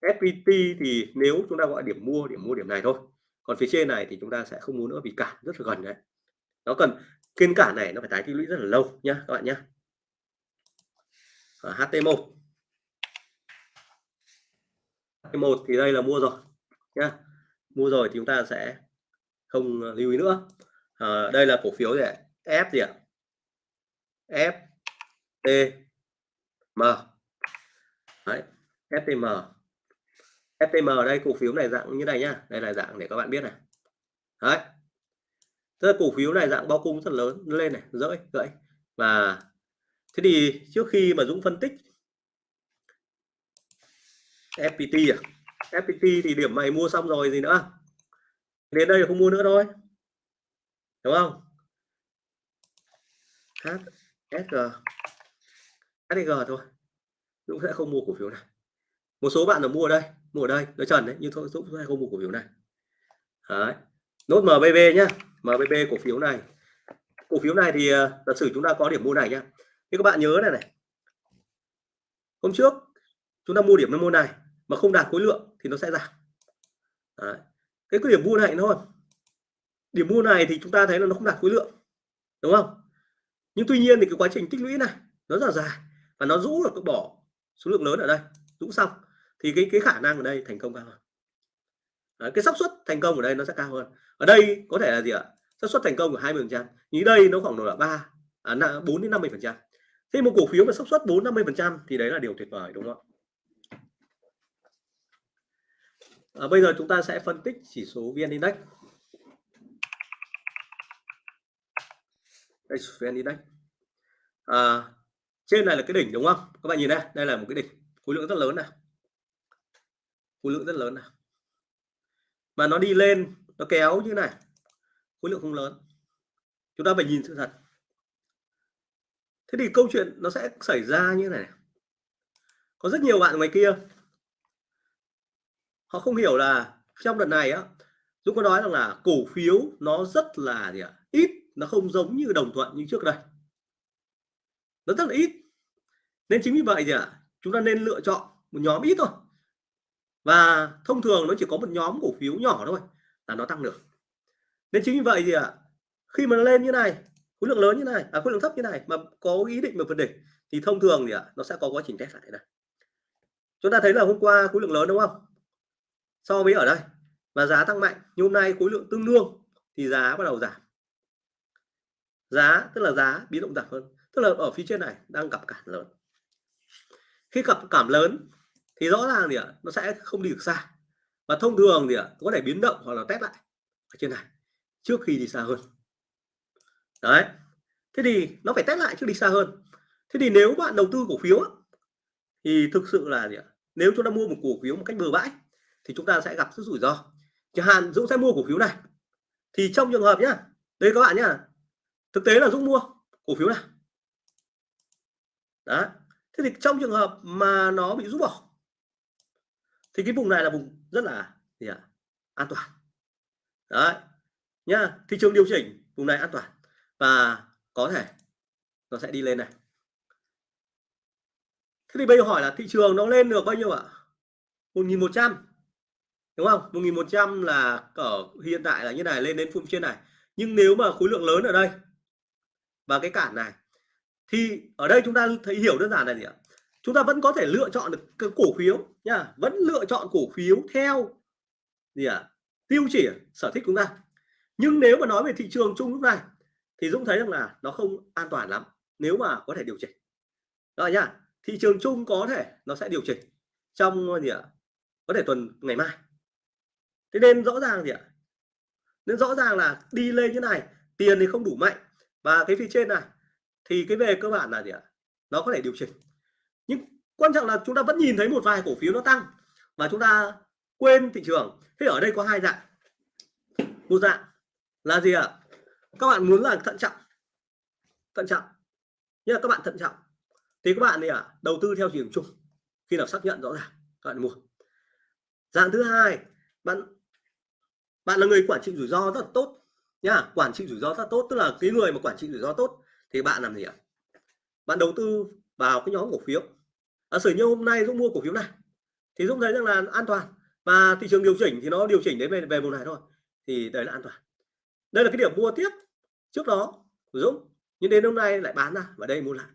[SPEAKER 1] FPT thì nếu chúng ta gọi điểm mua điểm mua điểm này thôi. Còn phía trên này thì chúng ta sẽ không muốn nữa vì cản rất là gần đấy. Nó cần kiên cả này nó phải tái tích lũy rất là lâu nhá các bạn nhé HT1 một. Thì đây là mua rồi nhá. Mua rồi thì chúng ta sẽ không lưu ý nữa. À, đây là cổ phiếu gì F gì ạ? F T M. Đấy, FTM FTM ở đây cổ phiếu này dạng như này nhá. Đây là dạng để các bạn biết này. Đấy tức là cổ phiếu này dạng bao cung rất lớn lên này, rỡi, gãy. Và thế thì trước khi mà Dũng phân tích FPT à FPT thì điểm mày mua xong rồi gì nữa. Đến đây không mua nữa thôi. Đúng không? HSG HSG thôi. Dũng sẽ không mua cổ phiếu này. Một số bạn là mua ở đây, mua ở đây. Nó trần đấy, nhưng thôi, Dũng sẽ không mua cổ phiếu này. Đấy. nốt MBB nhá. MBB cổ phiếu này. Cổ phiếu này thì ờ, giả sử chúng ta có điểm mua này nhá. Thì các bạn nhớ này này. Hôm trước chúng ta mua điểm mua này mà không đạt khối lượng thì nó sẽ giảm. Đấy. cái điểm mua này thôi. Điểm mua này thì chúng ta thấy là nó không đạt khối lượng, đúng không? Nhưng tuy nhiên thì cái quá trình tích lũy này nó rất là dài và nó rũ được bỏ số lượng lớn ở đây, rũ xong. Thì cái cái khả năng ở đây thành công cao hơn. Đấy, cái xác suất thành công ở đây nó sẽ cao hơn. Ở đây có thể là gì ạ? Xác suất thành công của 20 phần trăm. Như đây nó khoảng độ là ba à, 4 đến 50 phần trăm. Thế một cổ phiếu mà xác suất 4 50 phần trăm thì đấy là điều tuyệt vời đúng không à, bây giờ chúng ta sẽ phân tích chỉ số vn index. Đây vn index. À, trên này là cái đỉnh đúng không? Các bạn nhìn đây đây là một cái đỉnh. Khối lượng rất lớn này. Khối lượng rất lớn này mà nó đi lên, nó kéo như này. Khối lượng không lớn. Chúng ta phải nhìn sự thật. Thế thì câu chuyện nó sẽ xảy ra như này. Có rất nhiều bạn ngoài kia, họ không hiểu là trong đợt này á, Dũng có nói rằng là cổ phiếu nó rất là gì ạ? Ít, nó không giống như đồng thuận như trước đây. Nó rất là ít. Nên chính vì vậy gì ạ? Chúng ta nên lựa chọn một nhóm ít thôi và thông thường nó chỉ có một nhóm cổ phiếu nhỏ thôi là nó tăng được. Nên chính vì vậy gì ạ khi mà nó lên như này khối lượng lớn như này à, khối lượng thấp như này mà có ý định mà vượt đỉnh thì thông thường thì ạ nó sẽ có quá trình test lại này chúng ta thấy là hôm qua khối lượng lớn đúng không? So với ở đây và giá tăng mạnh nhưng hôm nay khối lượng tương đương thì giá bắt đầu giảm. Giá tức là giá biến động giảm hơn. Tức là ở phía trên này đang gặp cản lớn. Khi gặp cảm lớn thì rõ ràng thì nó sẽ không đi được xa. Và thông thường thì có thể biến động hoặc là test lại ở trên này, trước khi đi xa hơn. Đấy. Thế thì nó phải test lại trước đi xa hơn. Thế thì nếu bạn đầu tư cổ phiếu thì thực sự là gì ạ? Nếu chúng ta mua một cổ phiếu một cách bừa bãi, thì chúng ta sẽ gặp rất rủi ro. Chẳng hạn Dũng sẽ mua cổ phiếu này. Thì trong trường hợp nhá, đây các bạn nhá, thực tế là Dũng mua cổ phiếu này. Đó thế thì trong trường hợp mà nó bị rút bỏ thì cái vùng này là vùng rất là gì à, an toàn. Đấy nhá thị trường điều chỉnh vùng này an toàn. Và có thể nó sẽ đi lên này. Thế thì bây giờ hỏi là thị trường nó lên được bao nhiêu ạ? 1100 đúng không? 1100 là ở hiện tại là như này lên đến phút trên này. Nhưng nếu mà khối lượng lớn ở đây và cái cản này thì ở đây chúng ta thấy hiểu đơn giản là gì ạ? Chúng ta vẫn có thể lựa chọn được cái cổ phiếu nha. Vẫn lựa chọn cổ phiếu theo gì ạ? Tiêu chỉ sở thích của chúng ta. Nhưng nếu mà nói về thị trường chung lúc này thì Dũng thấy rằng là nó không an toàn lắm nếu mà có thể điều chỉnh. Rồi nha, thị trường chung có thể nó sẽ điều chỉnh trong gì ạ? Có thể tuần ngày mai. Thế nên rõ ràng gì ạ? Nên rõ ràng là đi lên như này tiền thì không đủ mạnh. Và cái phía trên này thì cái về cơ bản là gì ạ? Nó có thể điều chỉnh quan trọng là chúng ta vẫn nhìn thấy một vài cổ phiếu nó tăng và chúng ta quên thị trường. Thế ở đây có hai dạng. Một dạng là gì ạ? Các bạn muốn là thận trọng. Thận trọng. Nhưng các bạn thận trọng. Thì các bạn thì à đầu tư theo thị trường chung. Khi nào xác nhận rõ ràng, các bạn mua. Dạng thứ hai, bạn bạn là người quản trị rủi ro rất là tốt nhá. Quản trị rủi ro rất tốt, tức là cái người mà quản trị rủi ro tốt thì bạn làm gì ạ? Bạn đầu tư vào cái nhóm cổ phiếu ở sử như hôm nay Dũng mua cổ phiếu này, thì Dũng thấy rằng là an toàn. Và thị trường điều chỉnh thì nó điều chỉnh đến về về vùng này thôi, thì đấy là an toàn. Đây là cái điểm mua tiếp trước đó của Dũng, nhưng đến hôm nay lại bán ra và đây mua lại.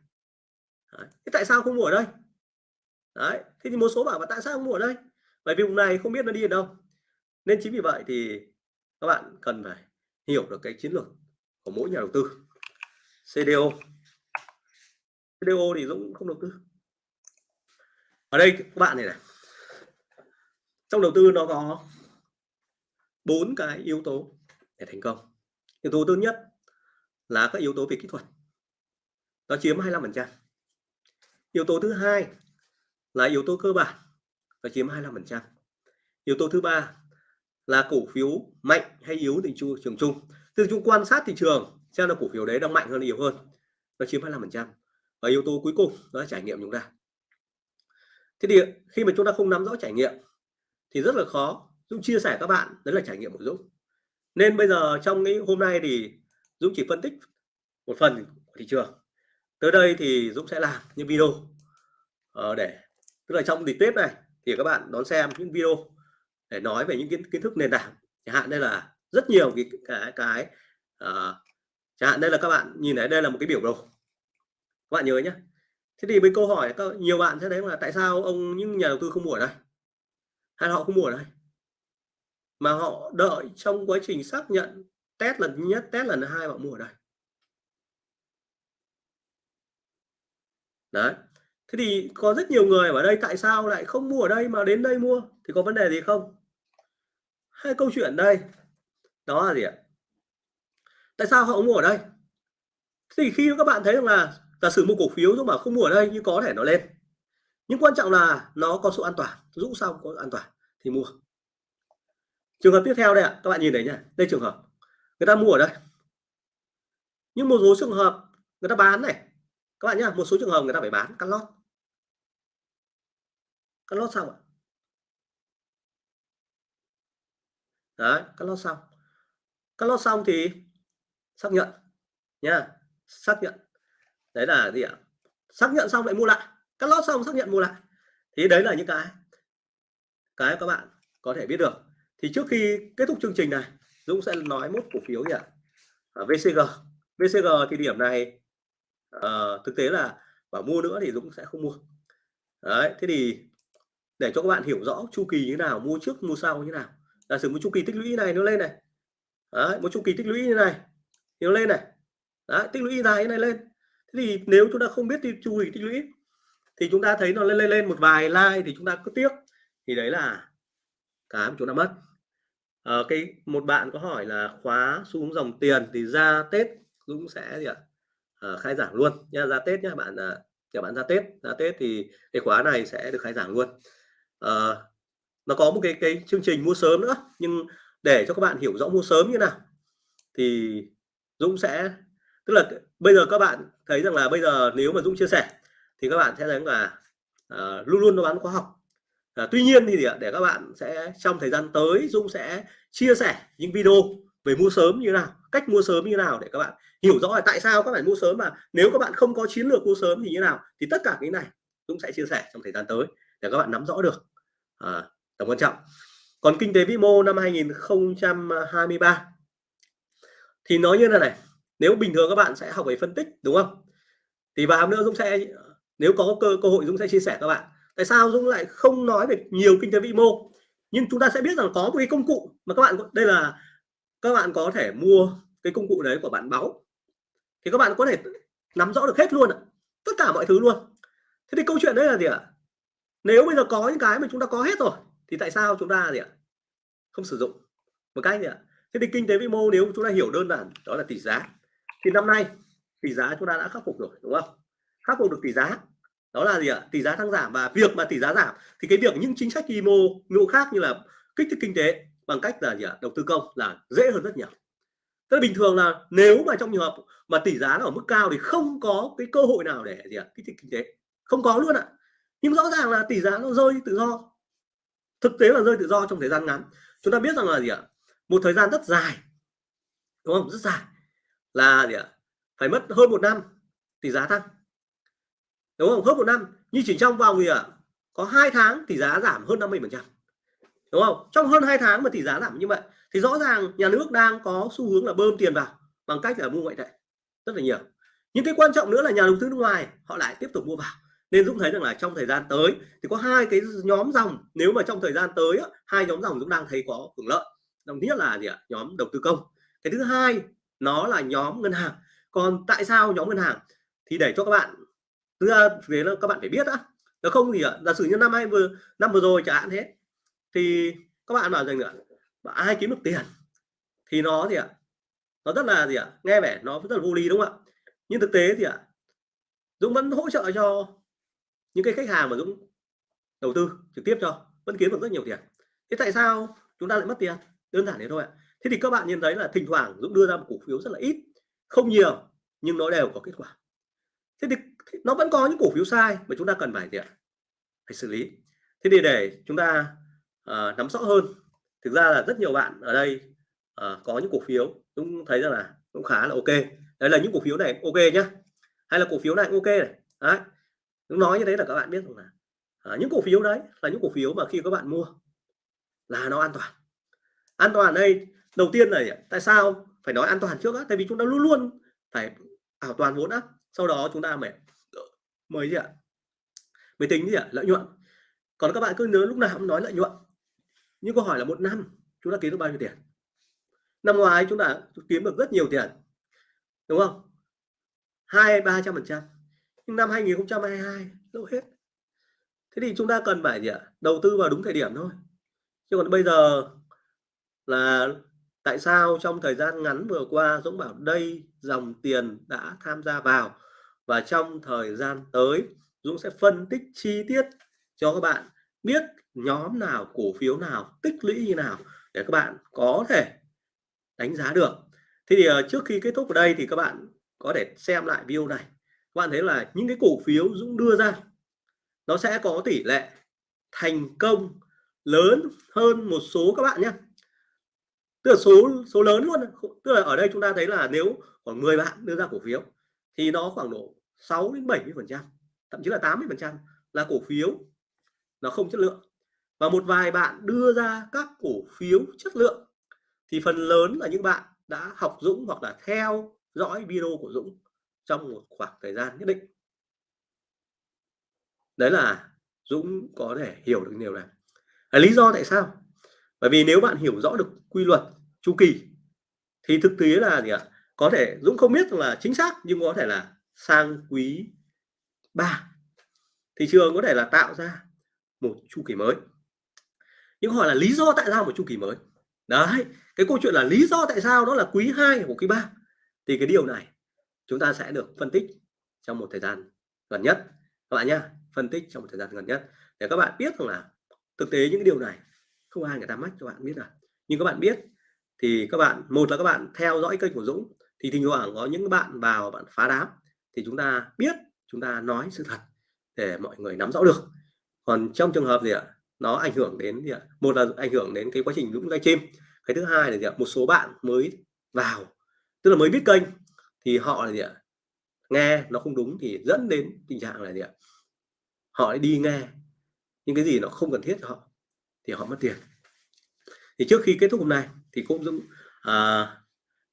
[SPEAKER 1] Đấy. thế tại sao không mua ở đây? Đấy, thế thì một số bảo và tại sao không mua ở đây? Bởi vì vùng này không biết nó đi ở đâu. Nên chính vì vậy thì các bạn cần phải hiểu được cái chiến lược của mỗi nhà đầu tư CDO CDO thì Dũng không đầu tư ở đây các bạn này này. Trong đầu tư nó có bốn cái yếu tố để thành công. Yếu tố thứ nhất là các yếu tố về kỹ thuật. Nó chiếm 25% yếu tố thứ hai là yếu tố cơ bản, nó chiếm 25% yếu tố thứ ba là cổ phiếu mạnh hay yếu thị trường chung. Từ chúng quan sát thị trường xem là cổ phiếu đấy đang mạnh hơn, yếu hơn. Nó chiếm 25% và yếu tố cuối cùng đó là trải nghiệm chúng ta thế thì khi mà chúng ta không nắm rõ trải nghiệm thì rất là khó. Dũng chia sẻ các bạn đấy là trải nghiệm của Dũng. Nên bây giờ trong cái hôm nay thì Dũng chỉ phân tích một phần của thị trường. Tới đây thì Dũng sẽ làm những video ờ, để tức là trong dịp Tết này thì các bạn đón xem những video để nói về những kiến, kiến thức nền tảng. Chẳng hạn đây là rất nhiều cái cái cái uh, chẳng hạn đây là các bạn nhìn thấy đây là một cái biểu đồ. Các bạn nhớ nhé thế thì với câu hỏi các nhiều bạn sẽ thấy là tại sao ông, những nhà đầu tư không mua ở đây? Hay họ không mua ở đây? Mà họ đợi trong quá trình xác nhận test lần nhất, test lần hai họ mua ở đây. Đấy. Thế thì có rất nhiều người ở đây, tại sao lại không mua ở đây mà đến đây mua? Thì có vấn đề gì không? Hai câu chuyện đây. Đó là gì ạ? Tại sao họ mua ở đây? Thì khi các bạn thấy rằng là giả sử một cổ phiếu nhưng mà không mua ở đây nhưng có thể nó lên. Nhưng quan trọng là nó có sự an toàn. Rũ xong có an toàn thì mua. Trường hợp tiếp theo đây ạ, các bạn nhìn thấy nhá. Đây trường hợp người ta mua ở đây. Nhưng một số trường hợp người ta bán này. Các bạn nhá, một số trường hợp người ta phải bán cắt lót. Cắt lót xong ạ. Đấy, cắt lót xong. Cắt lót xong thì xác nhận nha xác nhận đấy là gì ạ? Xác nhận xong lại mua lại. Cắt lót xong xác nhận mua lại. Thì đấy là những cái cái các bạn có thể biết được. Thì trước khi kết thúc chương trình này Dũng sẽ nói một cổ phiếu nhỉ à, VCG VCG thì điểm này à, thực tế là bảo mua nữa thì Dũng sẽ không mua. Đấy thế thì để cho các bạn hiểu rõ chu kỳ như nào mua trước mua sau như nào. Giả sử một chu kỳ tích lũy này nó lên này. Đấy, một chu kỳ tích lũy như này thì nó lên này. Đấy, tích lũy dài như này lên thế thì nếu chúng ta không biết chu kỳ tích lũy thì chúng ta thấy nó lên lên lên một vài like thì chúng ta cứ tiếc. Thì đấy là cái mà chúng ta mất. À, cái một bạn có hỏi là khóa xuống dòng tiền thì ra Tết Dũng sẽ gì ạ? À, khai giảng luôn nha ra Tết nhá bạn à, các bạn ra Tết ra Tết thì cái khóa này sẽ được khai giảng luôn. À, nó có một cái cái chương trình mua sớm nữa nhưng để cho các bạn hiểu rõ mua sớm như nào thì Dũng sẽ tức là bây giờ các bạn thấy rằng là bây giờ nếu mà Dũng chia sẻ thì các bạn sẽ thấy là uh, luôn luôn nó bán khóa học. Uh, tuy nhiên thì để các bạn sẽ trong thời gian tới Dũng sẽ chia sẻ những video về mua sớm như nào cách mua sớm như nào để các bạn hiểu rõ là tại sao các bạn mua sớm mà nếu các bạn không có chiến lược mua sớm thì như nào thì tất cả cái này Dũng sẽ chia sẻ trong thời gian tới để các bạn nắm rõ được. À, tầm quan trọng. Còn kinh tế vĩ mô năm 2023 thì nói như thế này nếu bình thường các bạn sẽ học về phân tích, đúng không? Thì vào nữa Dũng sẽ, nếu có cơ cơ hội Dũng sẽ chia sẻ các bạn. Tại sao Dũng lại không nói về nhiều kinh tế vĩ mô? Nhưng chúng ta sẽ biết rằng có một cái công cụ mà các bạn đây là, các bạn có thể mua cái công cụ đấy của bạn báo. Thì các bạn có thể nắm rõ được hết luôn ạ. Tất cả mọi thứ luôn. Thế thì câu chuyện đấy là gì ạ? Nếu bây giờ có những cái mà chúng ta có hết rồi, thì tại sao chúng ta gì ạ? Không sử dụng? Một cách gì ạ? Thế thì kinh tế vĩ mô nếu chúng ta hiểu đơn giản, đó là tỷ giá thì năm nay, tỷ giá chúng ta đã khắc phục rồi, đúng không? Khắc phục được tỷ giá. Đó là gì ạ? Tỷ giá tăng giảm. Và việc mà tỷ giá giảm, thì cái việc những chính sách vĩ mô mô khác như là kích thích kinh tế bằng cách là gì ạ? Đầu tư công là dễ hơn rất nhiều. Tức là bình thường là nếu mà trong trường hợp mà tỷ giá ở mức cao thì không có cái cơ hội nào để gì ạ? Kích thích kinh tế. Không có luôn ạ. Nhưng rõ ràng là tỷ giá nó rơi tự do. Thực tế là rơi tự do trong thời gian ngắn. Chúng ta biết rằng là gì ạ? Một thời gian rất dài. Đúng không? Rất dài là gì ạ? Phải mất hơn một năm thì giá tăng. Đúng không? Hơn một năm nhưng chỉ trong vòng gì ạ? Có hai tháng thì giá giảm hơn 50 phần trăm. Đúng không? Trong hơn hai tháng mà tỷ giá giảm như vậy, thì rõ ràng nhà nước đang có xu hướng là bơm tiền vào bằng cách là mua ngoại tệ rất là nhiều. Những cái quan trọng nữa là nhà đầu tư nước ngoài, họ lại tiếp tục mua vào. Nên Dũng thấy rằng là trong thời gian tới thì có hai cái nhóm dòng, nếu mà trong thời gian tới hai nhóm dòng Dũng đang thấy có hưởng lợi. Đồng nhất là gì ạ? Nhóm đầu tư công. Cái thứ hai nó là nhóm ngân hàng. Còn tại sao nhóm ngân hàng? Thì để cho các bạn thứ ra thế là các bạn phải biết á, nếu không thì giả sử như năm hai vừa năm vừa rồi chẳng hạn thế. Thì các bạn bảo rằng nữa ai kiếm được tiền? Thì nó gì ạ nó rất là gì ạ nghe vẻ nó rất là vô lý đúng không ạ? Nhưng thực tế thì ạ Dũng vẫn hỗ trợ cho những cái khách hàng mà Dũng đầu tư trực tiếp cho vẫn kiếm được rất nhiều tiền. Thế tại sao chúng ta lại mất tiền? Đơn giản thế thôi ạ thế thì các bạn nhìn thấy là thỉnh thoảng Dũng đưa ra một cổ phiếu rất là ít không nhiều nhưng nó đều có kết quả. Thế thì nó vẫn có những cổ phiếu sai mà chúng ta cần phải gì ạ? Phải xử lý. Thế thì để chúng ta uh, nắm rõ hơn thực ra là rất nhiều bạn ở đây uh, có những cổ phiếu cũng thấy rằng là cũng khá là ok. Đấy là những cổ phiếu này ok nhá. Hay là cổ phiếu này ok này. Đấy. Dũng nói như thế là các bạn biết rằng là à, những cổ phiếu đấy là những cổ phiếu mà khi các bạn mua là nó an toàn. An toàn đây đầu tiên là tại sao? Phải nói an toàn trước á, tại vì chúng ta luôn luôn phải bảo toàn vốn á. Sau đó chúng ta mới ờ, mới gì ạ? Mới tính gì ạ? Lợi nhuận. Còn các bạn cứ nhớ lúc nào cũng nói lợi nhuận. Nhưng câu hỏi là một năm chúng ta kiếm được bao nhiêu tiền? Năm ngoái chúng ta kiếm được rất nhiều tiền, đúng không? Hai, ba trăm phần trăm. Nhưng năm 2022 đâu hết. Thế thì chúng ta cần phải gì ạ? Đầu tư vào đúng thời điểm thôi. Chứ còn bây giờ là tại sao trong thời gian ngắn vừa qua Dũng bảo đây dòng tiền đã tham gia vào? Và trong thời gian tới, Dũng sẽ phân tích chi tiết cho các bạn biết nhóm nào, cổ phiếu nào, tích lũy như nào để các bạn có thể đánh giá được. Thế thì ờ, trước khi kết thúc ở đây thì các bạn có thể xem lại video này. Các bạn thấy là những cái cổ phiếu Dũng đưa ra, nó sẽ có tỷ lệ thành công lớn hơn một số các bạn nhé tức là số số lớn luôn. Tức là ở đây chúng ta thấy là nếu khoảng 10 bạn đưa ra cổ phiếu thì nó khoảng độ 6 đến 70 phần trăm, thậm chí là 80 phần trăm là cổ phiếu nó không chất lượng. Và một vài bạn đưa ra các cổ phiếu chất lượng thì phần lớn là những bạn đã học Dũng hoặc là theo dõi video của Dũng trong một khoảng thời gian nhất định. Đấy là Dũng có thể hiểu được điều này. Là lý do tại sao? Bởi vì nếu bạn hiểu rõ được quy luật chu kỳ. Thì thực tế là gì ạ? Có thể Dũng không biết là chính xác, nhưng có thể là sang quý 3 thị trường có thể là tạo ra một chu kỳ mới. Nhưng hỏi là lý do tại sao một chu kỳ mới? Đấy, cái câu chuyện là lý do tại sao đó là quý 2 của quý 3 thì cái điều này chúng ta sẽ được phân tích trong một thời gian gần nhất. Các bạn nhá, phân tích trong một thời gian gần nhất để các bạn biết rằng là thực tế những cái điều này không ai người ta mách cho bạn biết là nhưng các bạn biết thì các bạn, một là các bạn theo dõi kênh của Dũng, thì thỉnh thoảng có những bạn vào bạn phá đám, thì chúng ta biết, chúng ta nói sự thật để mọi người nắm rõ được. Còn trong trường hợp gì ạ? Nó ảnh hưởng đến gì ạ? Một là ảnh hưởng đến cái quá trình Dũng livestream cái thứ hai là gì ạ? Một số bạn mới vào, tức là mới biết kênh, thì họ là gì ạ? Nghe nó không đúng thì dẫn đến tình trạng là gì ạ? Họ đi nghe những cái gì nó không cần thiết cho họ, thì họ mất tiền. Thì trước khi kết thúc hôm nay thì cũng à,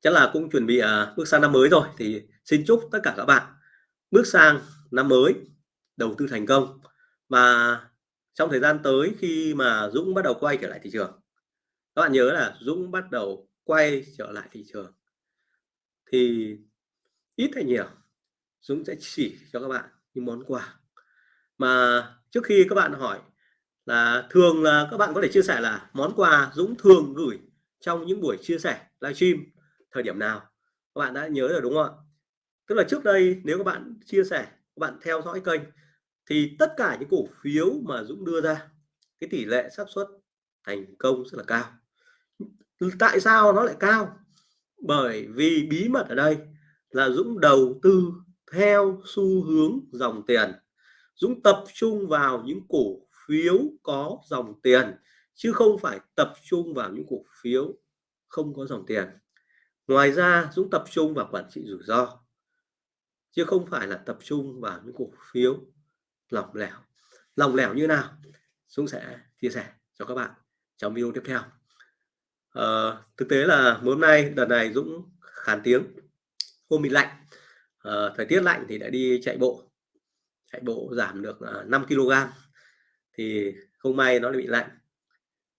[SPEAKER 1] chắc là cũng chuẩn bị à, bước sang năm mới rồi. Thì xin chúc tất cả các bạn bước sang năm mới đầu tư thành công. Và trong thời gian tới khi mà Dũng bắt đầu quay trở lại thị trường các bạn nhớ là Dũng bắt đầu quay trở lại thị trường thì ít hay nhiều Dũng sẽ chỉ cho các bạn những món quà. Mà trước khi các bạn hỏi là thường là các bạn có thể chia sẻ là món quà Dũng thường gửi trong những buổi chia sẻ livestream thời điểm nào. Các bạn đã nhớ rồi đúng không ạ? Tức là trước đây nếu các bạn chia sẻ, các bạn theo dõi kênh thì tất cả những cổ phiếu mà Dũng đưa ra, cái tỷ lệ xác suất thành công rất là cao. Tại sao nó lại cao? Bởi vì bí mật ở đây là Dũng đầu tư theo xu hướng dòng tiền. Dũng tập trung vào những cổ phiếu có dòng tiền chứ không phải tập trung vào những cổ phiếu không có dòng tiền. Ngoài ra Dũng tập trung vào quản trị rủi ro chứ không phải là tập trung vào những cổ phiếu lỏng lẻo. Lỏng lẻo như nào? Dũng sẽ chia sẻ cho các bạn trong video tiếp theo. À, thực tế là hôm nay đợt này Dũng khán tiếng hôm bị lạnh. À, thời tiết lạnh thì đã đi chạy bộ chạy bộ giảm được ờ, 5 kg thì không may nó lại bị lạnh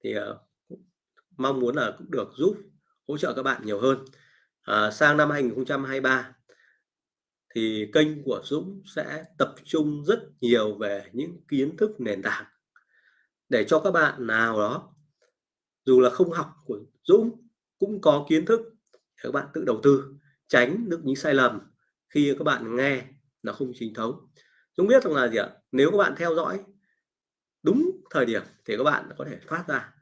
[SPEAKER 1] thì uh, mong muốn là cũng được giúp hỗ trợ các bạn nhiều hơn. À, sang năm 2023 thì kênh của Dũng sẽ tập trung rất nhiều về những kiến thức nền tảng để cho các bạn nào đó dù là không học của Dũng cũng có kiến thức để các bạn tự đầu tư tránh được những sai lầm khi các bạn nghe là không chính thống. Dũng biết rằng là gì ạ? Nếu các bạn theo dõi đúng thời điểm thì các bạn có thể thoát ra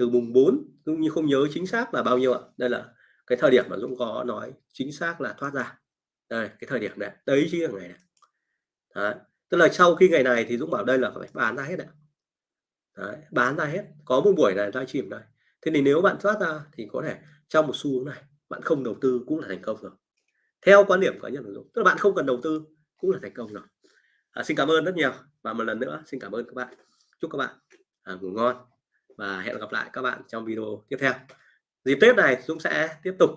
[SPEAKER 1] từ mùng 4 Dũng như không nhớ chính xác là bao nhiêu ạ. Đây là cái thời điểm mà Dũng có nói chính xác là thoát ra. Đây cái thời điểm này đấy chính là ngày này. Đấy. tức là sau khi ngày này thì Dũng bảo đây là phải bán ra hết đấy. đấy bán ra hết. Có một buổi này ra chìm này. Thế thì nếu bạn thoát ra thì có thể trong một xu hướng này bạn không đầu tư cũng là thành công rồi. Theo quan điểm cá nhân của Dũng tức là bạn không cần đầu tư cũng là thành công rồi. À, xin cảm ơn rất nhiều và một lần nữa xin cảm ơn các bạn. Chúc các bạn à, ngủ ngon và hẹn gặp lại các bạn trong video tiếp theo. Dịp Tết này Dũng sẽ tiếp tục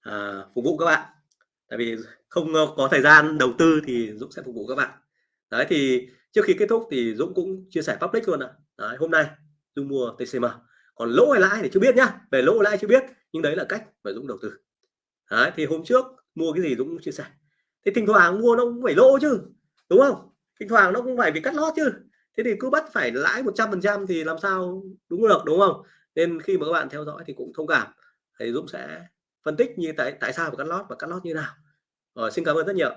[SPEAKER 1] à, phục vụ các bạn. Tại vì không có thời gian đầu tư thì Dũng sẽ phục vụ các bạn. Đấy thì trước khi kết thúc thì Dũng cũng chia sẻ public luôn ạ. Đấy, hôm nay Dũng mua TCM còn lỗ hay lãi thì chưa biết nhá. Về lỗ lãi chưa biết nhưng đấy là cách mà Dũng đầu tư. Đấy, thì hôm trước mua cái gì Dũng cũng chia sẻ. Thì thỉnh thoảng mua nó cũng phải lỗ chứ đúng không? Thỉnh thoảng nó cũng phải bị cắt lót chứ thế thì cứ bắt phải lãi 100% thì làm sao đúng được, đúng không? Nên khi mà các bạn theo dõi thì cũng thông cảm. Thì Dũng sẽ phân tích như tại tại sao phải cắt lót và cắt lót như nào. Rồi, xin cảm ơn rất nhiều.